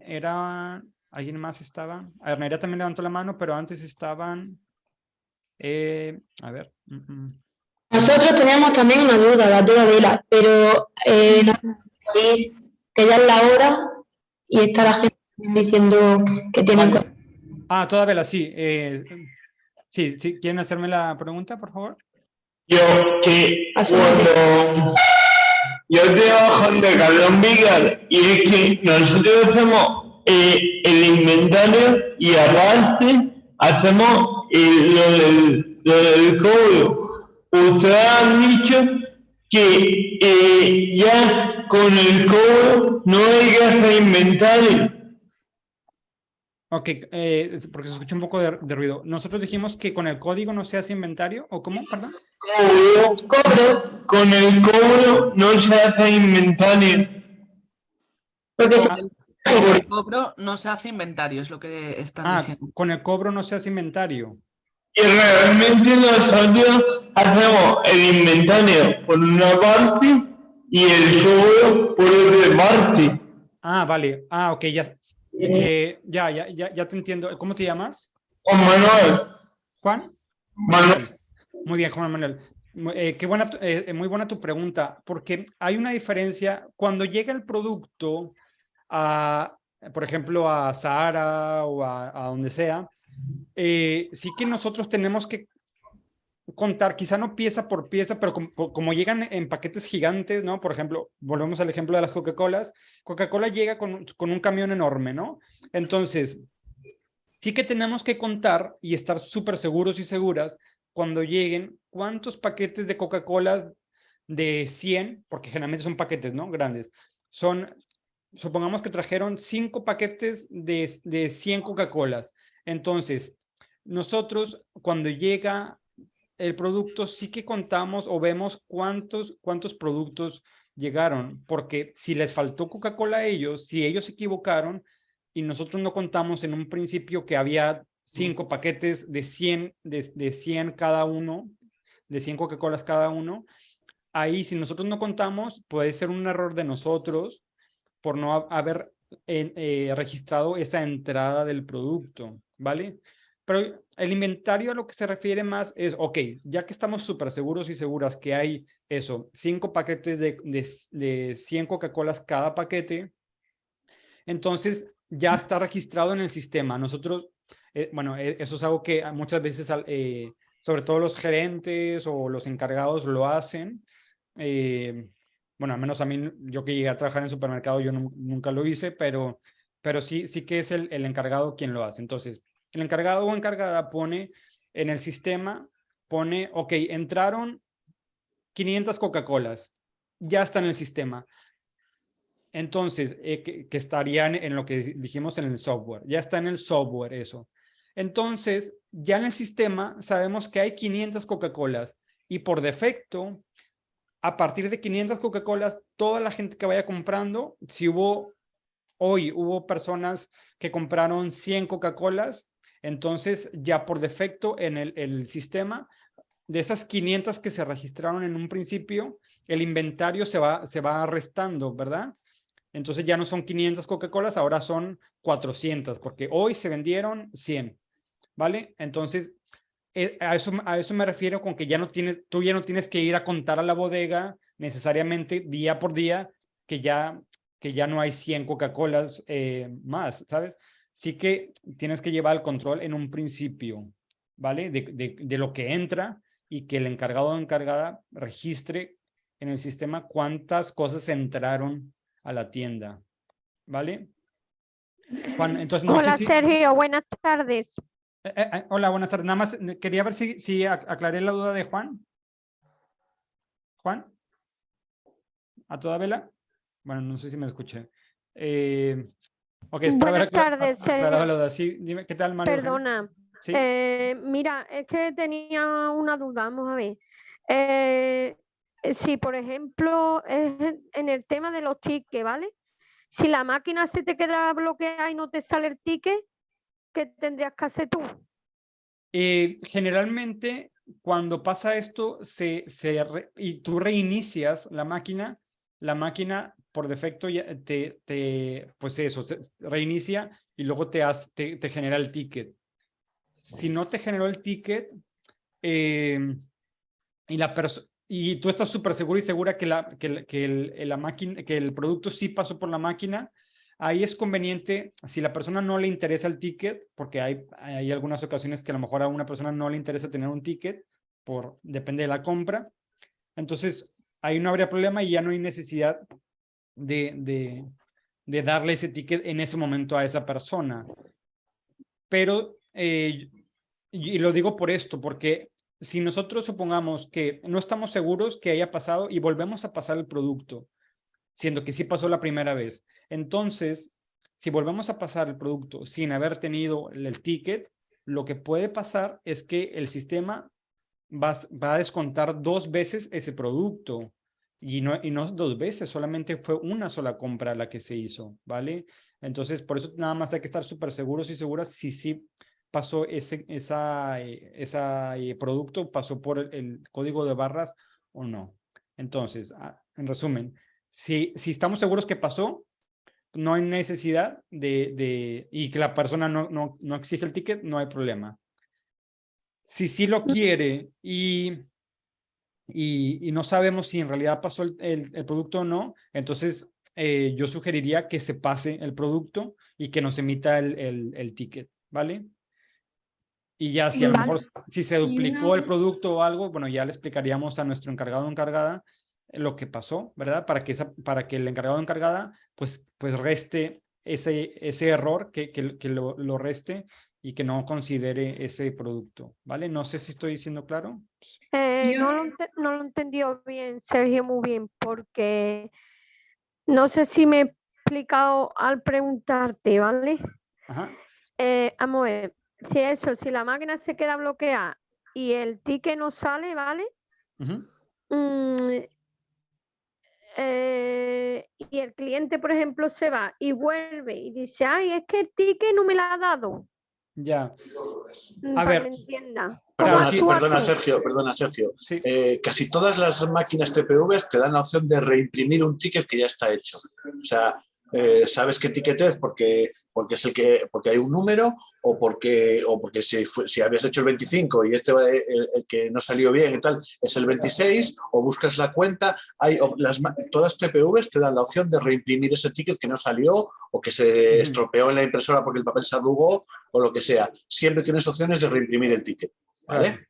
era, ¿alguien más estaba? A ver, Nerea también levantó la mano, pero antes estaban, eh, a ver. Mm -mm. Nosotros teníamos también una duda, la duda de la, pero eh, que ya es la hora y está la gente diciendo que tienen... Vale. Ah, toda vela, sí. Eh, sí, sí. ¿Quieren hacerme la pregunta, por favor? Yo, que cuando yo trabajo en Decathlon Vigar y es que nosotros hacemos eh, el inventario y aparte hacemos eh, lo, del, lo del cobro. Ustedes han dicho que ya con el cobro no hay que hacer inventario. Ok, eh, porque se escucha un poco de, de, ruido. Nosotros dijimos que con el código no se hace inventario, ¿o cómo? Perdón. Cobro, cobro. Con el cobro no se hace inventario. Porque con el cobro no se hace inventario, es lo que están ah, diciendo. Con el cobro no se hace inventario. Y realmente nosotros hacemos el inventario por una parte y el cobro por otra parte. Ah, vale. Ah, ok, ya. Eh, ya, ya, ya, ya te entiendo. ¿Cómo te llamas? Juan Manuel. ¿Juan? Manuel. Muy bien, Juan Manuel. Eh, qué buena, eh, muy buena tu pregunta, porque hay una diferencia. Cuando llega el producto a, eh, por ejemplo, a Sahara o a, a donde sea, eh, sí que nosotros tenemos que contar, quizá no pieza por pieza, pero como, llegan en paquetes gigantes, ¿no? Por ejemplo, volvemos al ejemplo de las Coca-Colas. Coca-Cola llega con, con un camión enorme, ¿no? Entonces, sí que tenemos que contar y estar súper seguros y seguras cuando lleguen cuántos paquetes de Coca-Cola de 100, porque generalmente son paquetes, ¿no? Grandes. Son, supongamos que trajeron cinco paquetes de, de 100 Coca-Colas. Entonces, nosotros cuando llega el producto sí que contamos o vemos cuántos, cuántos productos llegaron, porque si les faltó Coca-Cola a ellos, si ellos se equivocaron y nosotros no contamos en un principio que había cinco paquetes de 100, de, de 100 cada uno, de 100 Coca-Colas cada uno, ahí si nosotros no contamos puede ser un error de nosotros por no haber eh, registrado esa entrada del producto, ¿vale? Pero el inventario a lo que se refiere más es, ok, ya que estamos súper seguros y seguras que hay eso, cinco paquetes de, de, de 100 Coca-Colas cada paquete, entonces ya está registrado en el sistema. Nosotros, eh, bueno, eh, eso es algo que muchas veces, eh, sobre todo los gerentes o los encargados lo hacen. Eh, bueno, al menos a mí, yo que llegué a trabajar en supermercado, yo no, nunca lo hice, pero, pero sí, sí que es el, el encargado quien lo hace. Entonces, el encargado o encargada pone en el sistema, pone, ok, entraron 500 Coca-Colas, ya está en el sistema. Entonces, eh, que, que, estarían en lo que dijimos en el software, ya está en el software eso. Entonces, ya en el sistema sabemos que hay 500 Coca-Colas y por defecto, a partir de 500 Coca-Colas, toda la gente que vaya comprando, si hubo, hoy hubo personas que compraron 100 Coca-Colas, entonces, ya por defecto en el, sistema, de esas 500 que se registraron en un principio, el inventario se va, se va restando, ¿verdad? Entonces ya no son 500 Coca-Colas, ahora son 400, porque hoy se vendieron 100, ¿vale? Entonces, eh, a, eso, a eso me refiero con que ya no tienes, tú ya no tienes que ir a contar a la bodega necesariamente día por día, que ya, que ya no hay 100 Coca-Colas eh, más, ¿sabes? Sí que tienes que llevar el control en un principio, ¿vale? De, de, de lo que entra y que el encargado o encargada registre en el sistema cuántas cosas entraron a la tienda, ¿vale? Juan, entonces, no hola, si... Sergio, buenas tardes. Eh, eh, eh, hola, buenas tardes. Nada más quería ver si, si aclaré la duda de Juan. Juan. ¿A toda vela? Bueno, no sé si me escuché. Eh, Okay, Buenas tardes, Sergio. Sí, dime, ¿qué tal, María? Perdona. ¿Sí? Eh, mira, es que tenía una duda, vamos a ver. Eh, si, por ejemplo, en el tema de los tickets, ¿vale? Si la máquina se te queda bloqueada y no te sale el ticket, ¿qué tendrías que hacer tú? Eh, generalmente, cuando pasa esto se, se re, y tú reinicias la máquina, la máquina por defecto ya te, te, pues eso, reinicia y luego te, has, te, te, genera el ticket. Si no te generó el ticket eh, y, la y tú estás súper seguro y segura que, la, que, que, el, la máquina, que el producto sí pasó por la máquina, ahí es conveniente, si la persona no le interesa el ticket, porque hay, hay algunas ocasiones que a lo mejor a una persona no le interesa tener un ticket, por, depende de la compra, entonces ahí no habría problema y ya no hay necesidad de, de, de, darle ese ticket en ese momento a esa persona. Pero, eh, y lo digo por esto, porque si nosotros supongamos que no estamos seguros que haya pasado y volvemos a pasar el producto, siendo que sí pasó la primera vez, entonces, si volvemos a pasar el producto sin haber tenido el ticket, lo que puede pasar es que el sistema va, va a descontar dos veces ese producto. Y no, y no dos veces, solamente fue una sola compra la que se hizo, ¿vale? Entonces, por eso nada más hay que estar súper seguros y seguras si sí pasó ese esa, eh, esa eh, producto, pasó por el, el, código de barras o no. Entonces, ah, en resumen, si, si estamos seguros que pasó, no hay necesidad de, de y que la persona no, no, no exige el ticket, no hay problema. Si sí lo quiere y y, y, no sabemos si en realidad pasó el, el, el, producto o no, entonces eh, yo sugeriría que se pase el producto y que nos emita el, el, el ticket, ¿vale? Y ya si a lo mejor si se duplicó el producto o algo, bueno, ya le explicaríamos a nuestro encargado o encargada lo que pasó, ¿verdad? Para que, esa, para que el encargado o encargada pues, pues reste ese, ese error, que, que, que lo, lo reste y que no considere ese producto, ¿vale? No sé si estoy diciendo claro. Eh, no, lo, no lo entendió bien, Sergio, muy bien, porque no sé si me he explicado al preguntarte, ¿vale? Ajá. Eh, vamos a ver, si eso, si la máquina se queda bloqueada y el ticket no sale, ¿vale? Mm, eh, y el cliente, por ejemplo, se va y vuelve y dice, ay, es que el ticket no me lo ha dado. Ya. A ver. que me entienda. Perdona, perdona, Sergio, perdona, Sergio. Eh, casi todas las máquinas TPVs te dan la opción de reimprimir un ticket que ya está hecho. O sea, eh, sabes qué ticket es porque, porque es el que porque hay un número o porque o porque si, si habías hecho el 25 y este va- el, el que no salió bien y tal es el 26 o buscas la cuenta hay o- las ma- todas TPVs te dan la opción de reimprimir ese ticket que no salió o que se estropeó en la impresora porque el papel se arrugó o lo que sea siempre tienes opciones de reimprimir el ticket ¿vale?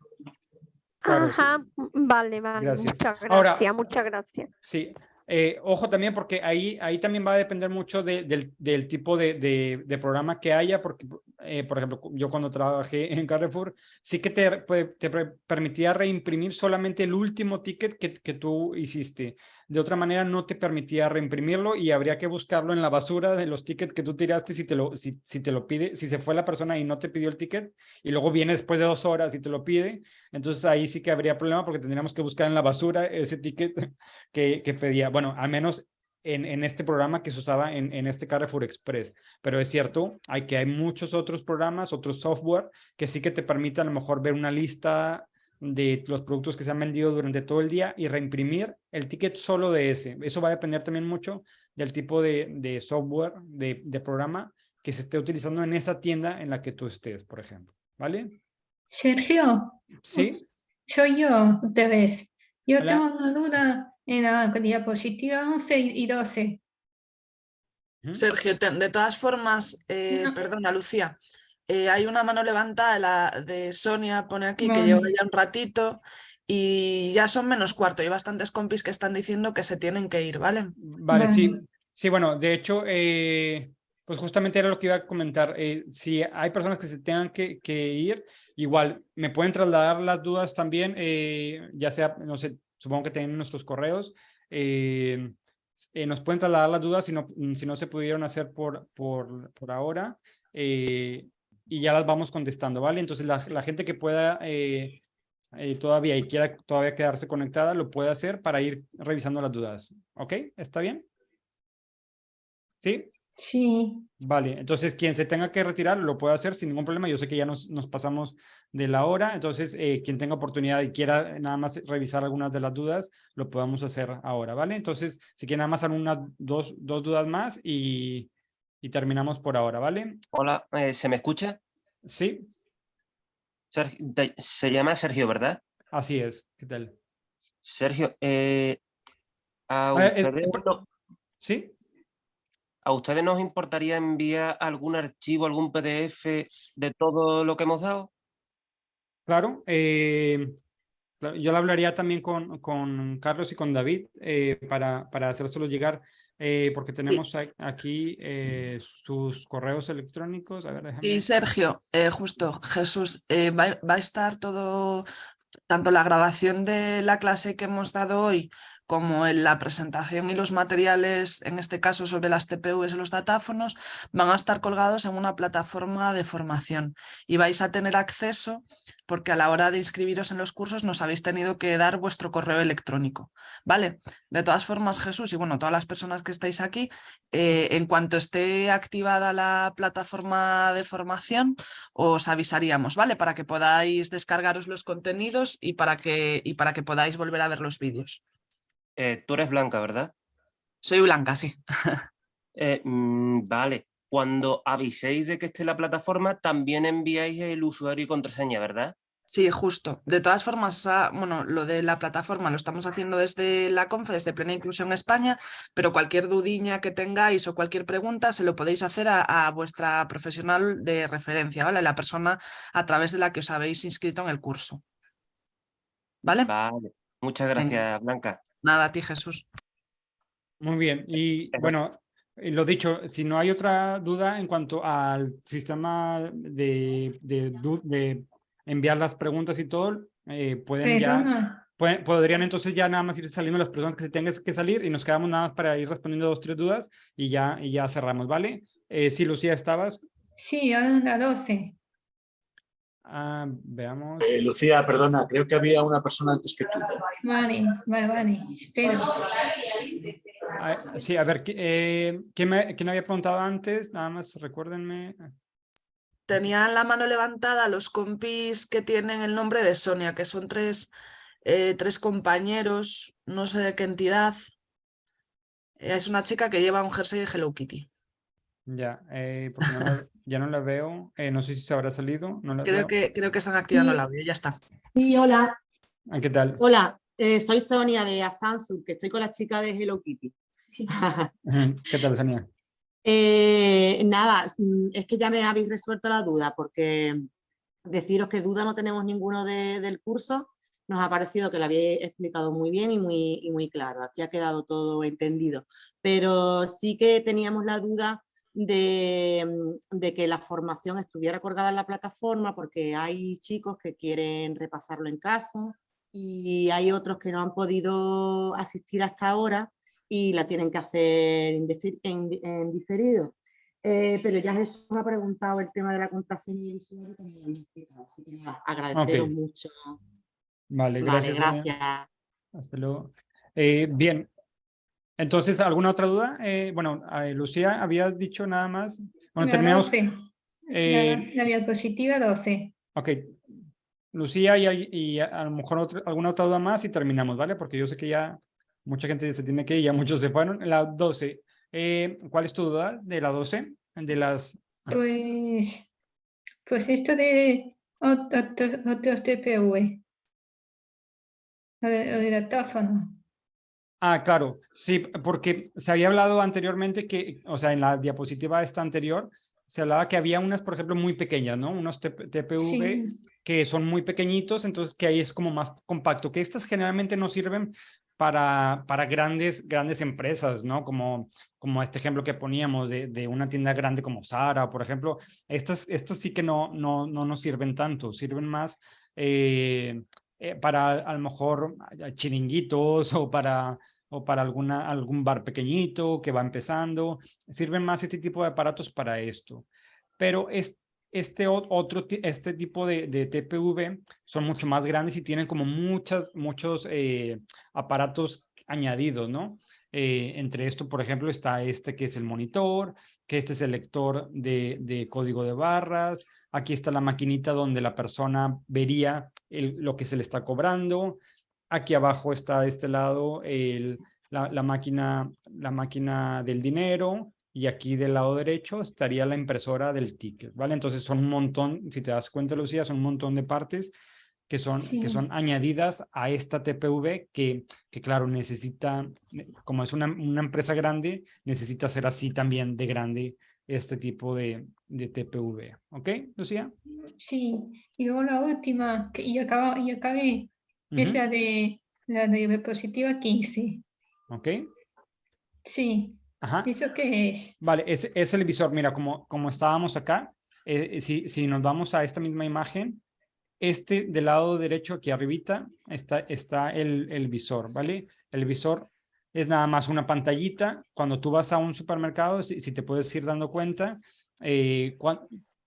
Claro, sí. Ajá, mm, vale, vale, Gracias. muchas Ahora- gracias, muchas gracias. Sí, eh, ojo también porque ahí, ahí también va a depender mucho de- del, del tipo de, de- de programa que haya, porque, eh, por ejemplo, yo cuando trabajé en Carrefour, sí que te, te permitía reimprimir solamente el último ticket que, que tú hiciste. De otra manera, no te permitía reimprimirlo y habría que buscarlo en la basura de los tickets que tú tiraste si te lo, si, si te lo pide, si se fue la persona y no te pidió el ticket y luego viene después de dos horas y te lo pide, entonces ahí sí que habría problema porque tendríamos que buscar en la basura ese ticket que, que pedía, bueno, al menos en, en este programa que se usaba en, en este Carrefour Express. Pero es cierto, hay que hay muchos otros programas, otros software que sí que te permiten a lo mejor ver una lista de los productos que se han vendido durante todo el día y reimprimir el ticket solo de ese. Eso va a depender también mucho del tipo de, de software, de, de programa que se esté utilizando en esa tienda en la que tú estés, por ejemplo. ¿Vale? Sergio, Sí. soy yo, otra vez. Yo Hola. tengo una duda en la diapositiva 11 y 12. Sergio, te- de todas formas, eh, perdona Lucía, eh, hay una mano levantada la de Sonia, pone aquí, que lleva ya un ratito y ya son menos cuarto. Hay bastantes compis que están diciendo que se tienen que ir, ¿vale? Vale, sí. Sí, bueno, de hecho, eh, pues justamente era lo que iba a comentar. eh, si hay personas que se tengan que, que ir, igual me pueden trasladar las dudas también, eh, ya sea, no sé, supongo que tienen nuestros correos. eh, eh, nos pueden trasladar las dudas si no, si no se pudieron hacer por, por, por ahora eh, y ya las vamos contestando, ¿vale? Entonces la, la gente que pueda eh, eh, todavía y quiera todavía quedarse conectada, lo puede hacer para ir revisando las dudas. ¿Ok? ¿Está bien? ¿Sí? Sí. Vale, entonces quien se tenga que retirar lo puede hacer sin ningún problema. Yo sé que ya nos, nos pasamos de la hora, entonces eh, quien tenga oportunidad y quiera nada más revisar algunas de las dudas, lo podemos hacer ahora, ¿vale? Entonces, si quieren nada más algunas dos, dos dudas más y, y terminamos por ahora, ¿vale? Hola, eh, ¿se me escucha? Sí, Sergio- te- se llama Sergio, ¿verdad? así es. ¿Qué tal? Sergio, eh, a, Ah, es- ustedes no- ¿Sí? ¿a ustedes nos importaría enviar algún archivo, algún PDF de todo lo que hemos dado? Claro, eh, yo lo hablaría también con, con Carlos y con David eh, para, para hacérselo llegar, eh, porque tenemos aquí eh, sus correos electrónicos. A ver, déjame. Y Sergio, eh, justo, Jesús, va, va a estar todo, tanto la grabación de la clase que hemos dado hoy como en la presentación y los materiales, en este caso sobre las TPVs y los datáfonos, van a estar colgados en una plataforma de formación y vais a tener acceso porque a la hora de inscribiros en los cursos nos habéis tenido que dar vuestro correo electrónico. ¿Vale? De todas formas, Jesús y bueno, todas las personas que estáis aquí, eh, en cuanto esté activada la plataforma de formación, os avisaríamos, ¿vale? Para que podáis descargaros los contenidos y para que, y para que podáis volver a ver los vídeos. Eh, tú eres Blanca, ¿verdad? Soy Blanca, sí. Eh, mm, vale, cuando aviséis de que esté la plataforma, también enviáis el usuario y contraseña, ¿verdad? Sí, justo. De todas formas, bueno, lo de la plataforma lo estamos haciendo desde la CONFE, desde Plena Inclusión España, pero cualquier dudiña que tengáis o cualquier pregunta se lo podéis hacer a, a vuestra profesional de referencia, ¿vale? La persona a través de la que os habéis inscrito en el curso. ¿Vale? Vale. Muchas Venga. gracias, Blanca. Nada, a ti Jesús. Muy bien. Y bueno, lo dicho, si no hay otra duda en cuanto al sistema de, de, enviar las preguntas y todo, eh, pueden ya, pueden- podrían entonces ya nada más ir saliendo las personas que se tengan que salir y nos quedamos nada más para ir respondiendo dos, tres dudas y ya, y ya cerramos, ¿vale? Eh, sí, Lucía, estabas. Sí, ahora la 12. Ah, veamos. Eh, Lucía, perdona, creo que había una persona antes que tú. Vale, vale, vale. Espera. Ah, sí, a ver, ¿qui- eh, ¿quién, me, quién había preguntado antes? Nada más recuérdenme. Tenían la mano levantada los compis que tienen el nombre de Sonia, que son tres, eh, tres compañeros, no sé de qué entidad. Eh, Es una chica que lleva un jersey de Hello Kitty. Ya, eh, porque no ya no la veo. eh, no sé si se habrá salido. No la Creo veo. que, creo que están activando Sí. el audio, ya está. Sí, hola. Ah, ¿Qué tal? Hola, eh, soy Sonia de Asansur, que estoy con la chica de Hello Kitty. ¿Qué tal, Sonia? Eh, nada, mm, es que ya me habéis resuelto la duda, porque deciros que duda no tenemos ninguno de- del curso. Nos ha parecido que lo habéis explicado muy bien y muy, y muy claro. Aquí ha quedado todo entendido. Pero sí que teníamos la duda de, mm, de que la formación estuviera colgada en la plataforma, porque hay chicos que quieren repasarlo en casa y hay otros que no han podido asistir hasta ahora y la tienen que hacer en, en di- en diferido. Eh, pero ya Jesús ha preguntado el tema de la contraseña y el usuario también lo explicado, así que agradeceros Ok. mucho. Vale, Vale, gracias. Sonia. gracias. Hasta luego. Eh, bien. Entonces, ¿alguna otra duda? Eh, bueno, eh, Lucía, habías dicho nada más. Bueno, La terminamos. 12. eh, La, la diapositiva 12. ok. Lucía y, y a, a lo mejor otra- alguna otra duda más y terminamos, ¿vale? Porque yo sé que ya mucha gente se tiene que ir, ya muchos se fueron. La 12. eh, ¿Cuál es tu duda de la 12? De las... Pues, pues esto de ot- otros, TPV. Lo de, lo de datáfono. Ah, claro, sí, porque se había hablado anteriormente que, o sea, en la diapositiva esta anterior, se hablaba que había unas, por ejemplo, muy pequeñas, ¿no? Unos TP TPV Sí. que son muy pequeñitos, entonces que ahí es como más compacto, que estas generalmente no sirven para, para grandes, grandes empresas, ¿no? Como, como este ejemplo que poníamos de, de una tienda grande como Zara, por ejemplo, estas, estas sí que no, no, no nos sirven tanto, sirven más eh, eh, para a lo mejor chiringuitos o para, o para alguna, algún bar pequeñito que va empezando. Sirven más este tipo de aparatos para esto. Pero es, este o- otro, este tipo de, de TPV son mucho más grandes y tienen como muchas, muchos eh, aparatos añadidos, ¿no? Eh, entre esto, por ejemplo, está este que es el monitor, que este es el lector de, de código de barras. Aquí está la maquinita donde la persona vería lo que se le está cobrando. Aquí abajo está de este lado el, la, la máquina, la máquina del dinero y aquí del lado derecho estaría la impresora del ticket, ¿vale? Entonces son un montón, si te das cuenta, Lucía, son un montón de partes que son, que son añadidas a esta TPV que, que claro, necesita, como es una, una empresa grande, necesita ser así también de grande este tipo de, de TPV. ¿Ok, Lucía? Sí. Y luego la última, que y, acaba, y acabé, es Ujú. la de la de diapositiva 15. ¿Ok? Sí. Ajá. ¿Eso qué es? Vale, es, es el visor. Mira, como, como estábamos acá, eh, eh, si, si nos vamos a esta misma imagen, este del lado derecho aquí arribita está, está el, el visor, ¿vale? El visor es nada más una pantallita. Cuando tú vas a un supermercado, si, si te puedes ir dando cuenta, eh,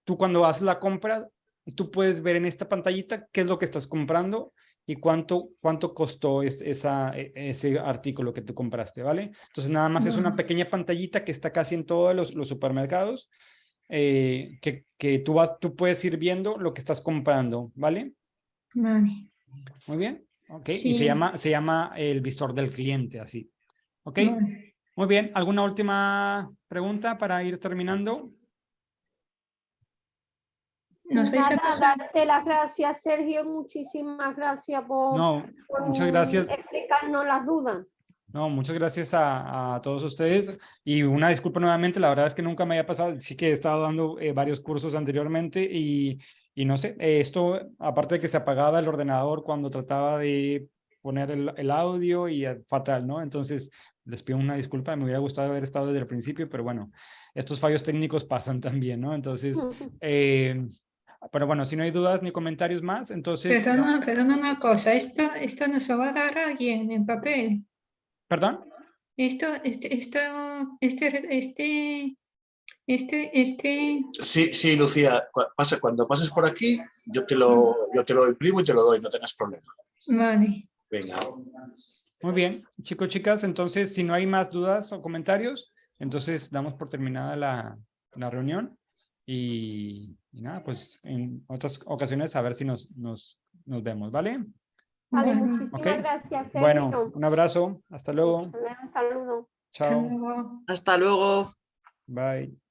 tú cuando haces la compra, tú puedes ver en esta pantallita qué es lo que estás comprando y cuánto, cuánto costó es- esa, e- ese artículo que tú compraste, ¿vale? Entonces nada más es una pequeña pantallita que está casi en todos los, los supermercados eh, que, que tú, vas, tú puedes ir viendo lo que estás comprando, ¿vale? Vale. Muy bien, ok. Y Sí. se llama, se llama el visor del cliente, así. ¿Ok? Vale. Muy bien, ¿alguna última pregunta para ir terminando? ¿Nos vais a Nada, pasar? darte las gracias, Sergio. Muchísimas gracias por, No, por muchas gracias. explicarnos las dudas. No, muchas gracias a, a todos ustedes y una disculpa nuevamente, la verdad es que nunca me había pasado, sí que he estado dando eh, varios cursos anteriormente y, y no sé, eh, esto aparte de que se apagaba el ordenador cuando trataba de poner el, el audio y fatal, ¿no? Entonces les pido una disculpa, me hubiera gustado haber estado desde el principio, pero bueno, estos fallos técnicos pasan también, ¿no? Entonces, eh, pero bueno, si no hay dudas ni comentarios más, entonces... Perdona, perdona una cosa, esto, esto nos lo va a dar alguien en papel. ¿Perdón? Esto, este, esto, este, este, este, este, Sí, sí, Lucía, cuando pases por aquí, yo te, lo, yo te lo imprimo y te lo doy, no tengas problema. vale. Venga. Muy bien, chicos, chicas, entonces si no hay más dudas o comentarios, entonces damos por terminada la, la reunión y, y nada, pues en otras ocasiones a ver si nos, nos, nos vemos, ¿vale? Vale, muchísimas gracias, Sergio. Bueno, un abrazo, hasta luego, Un saludo. chao, luego. Hasta luego. bye.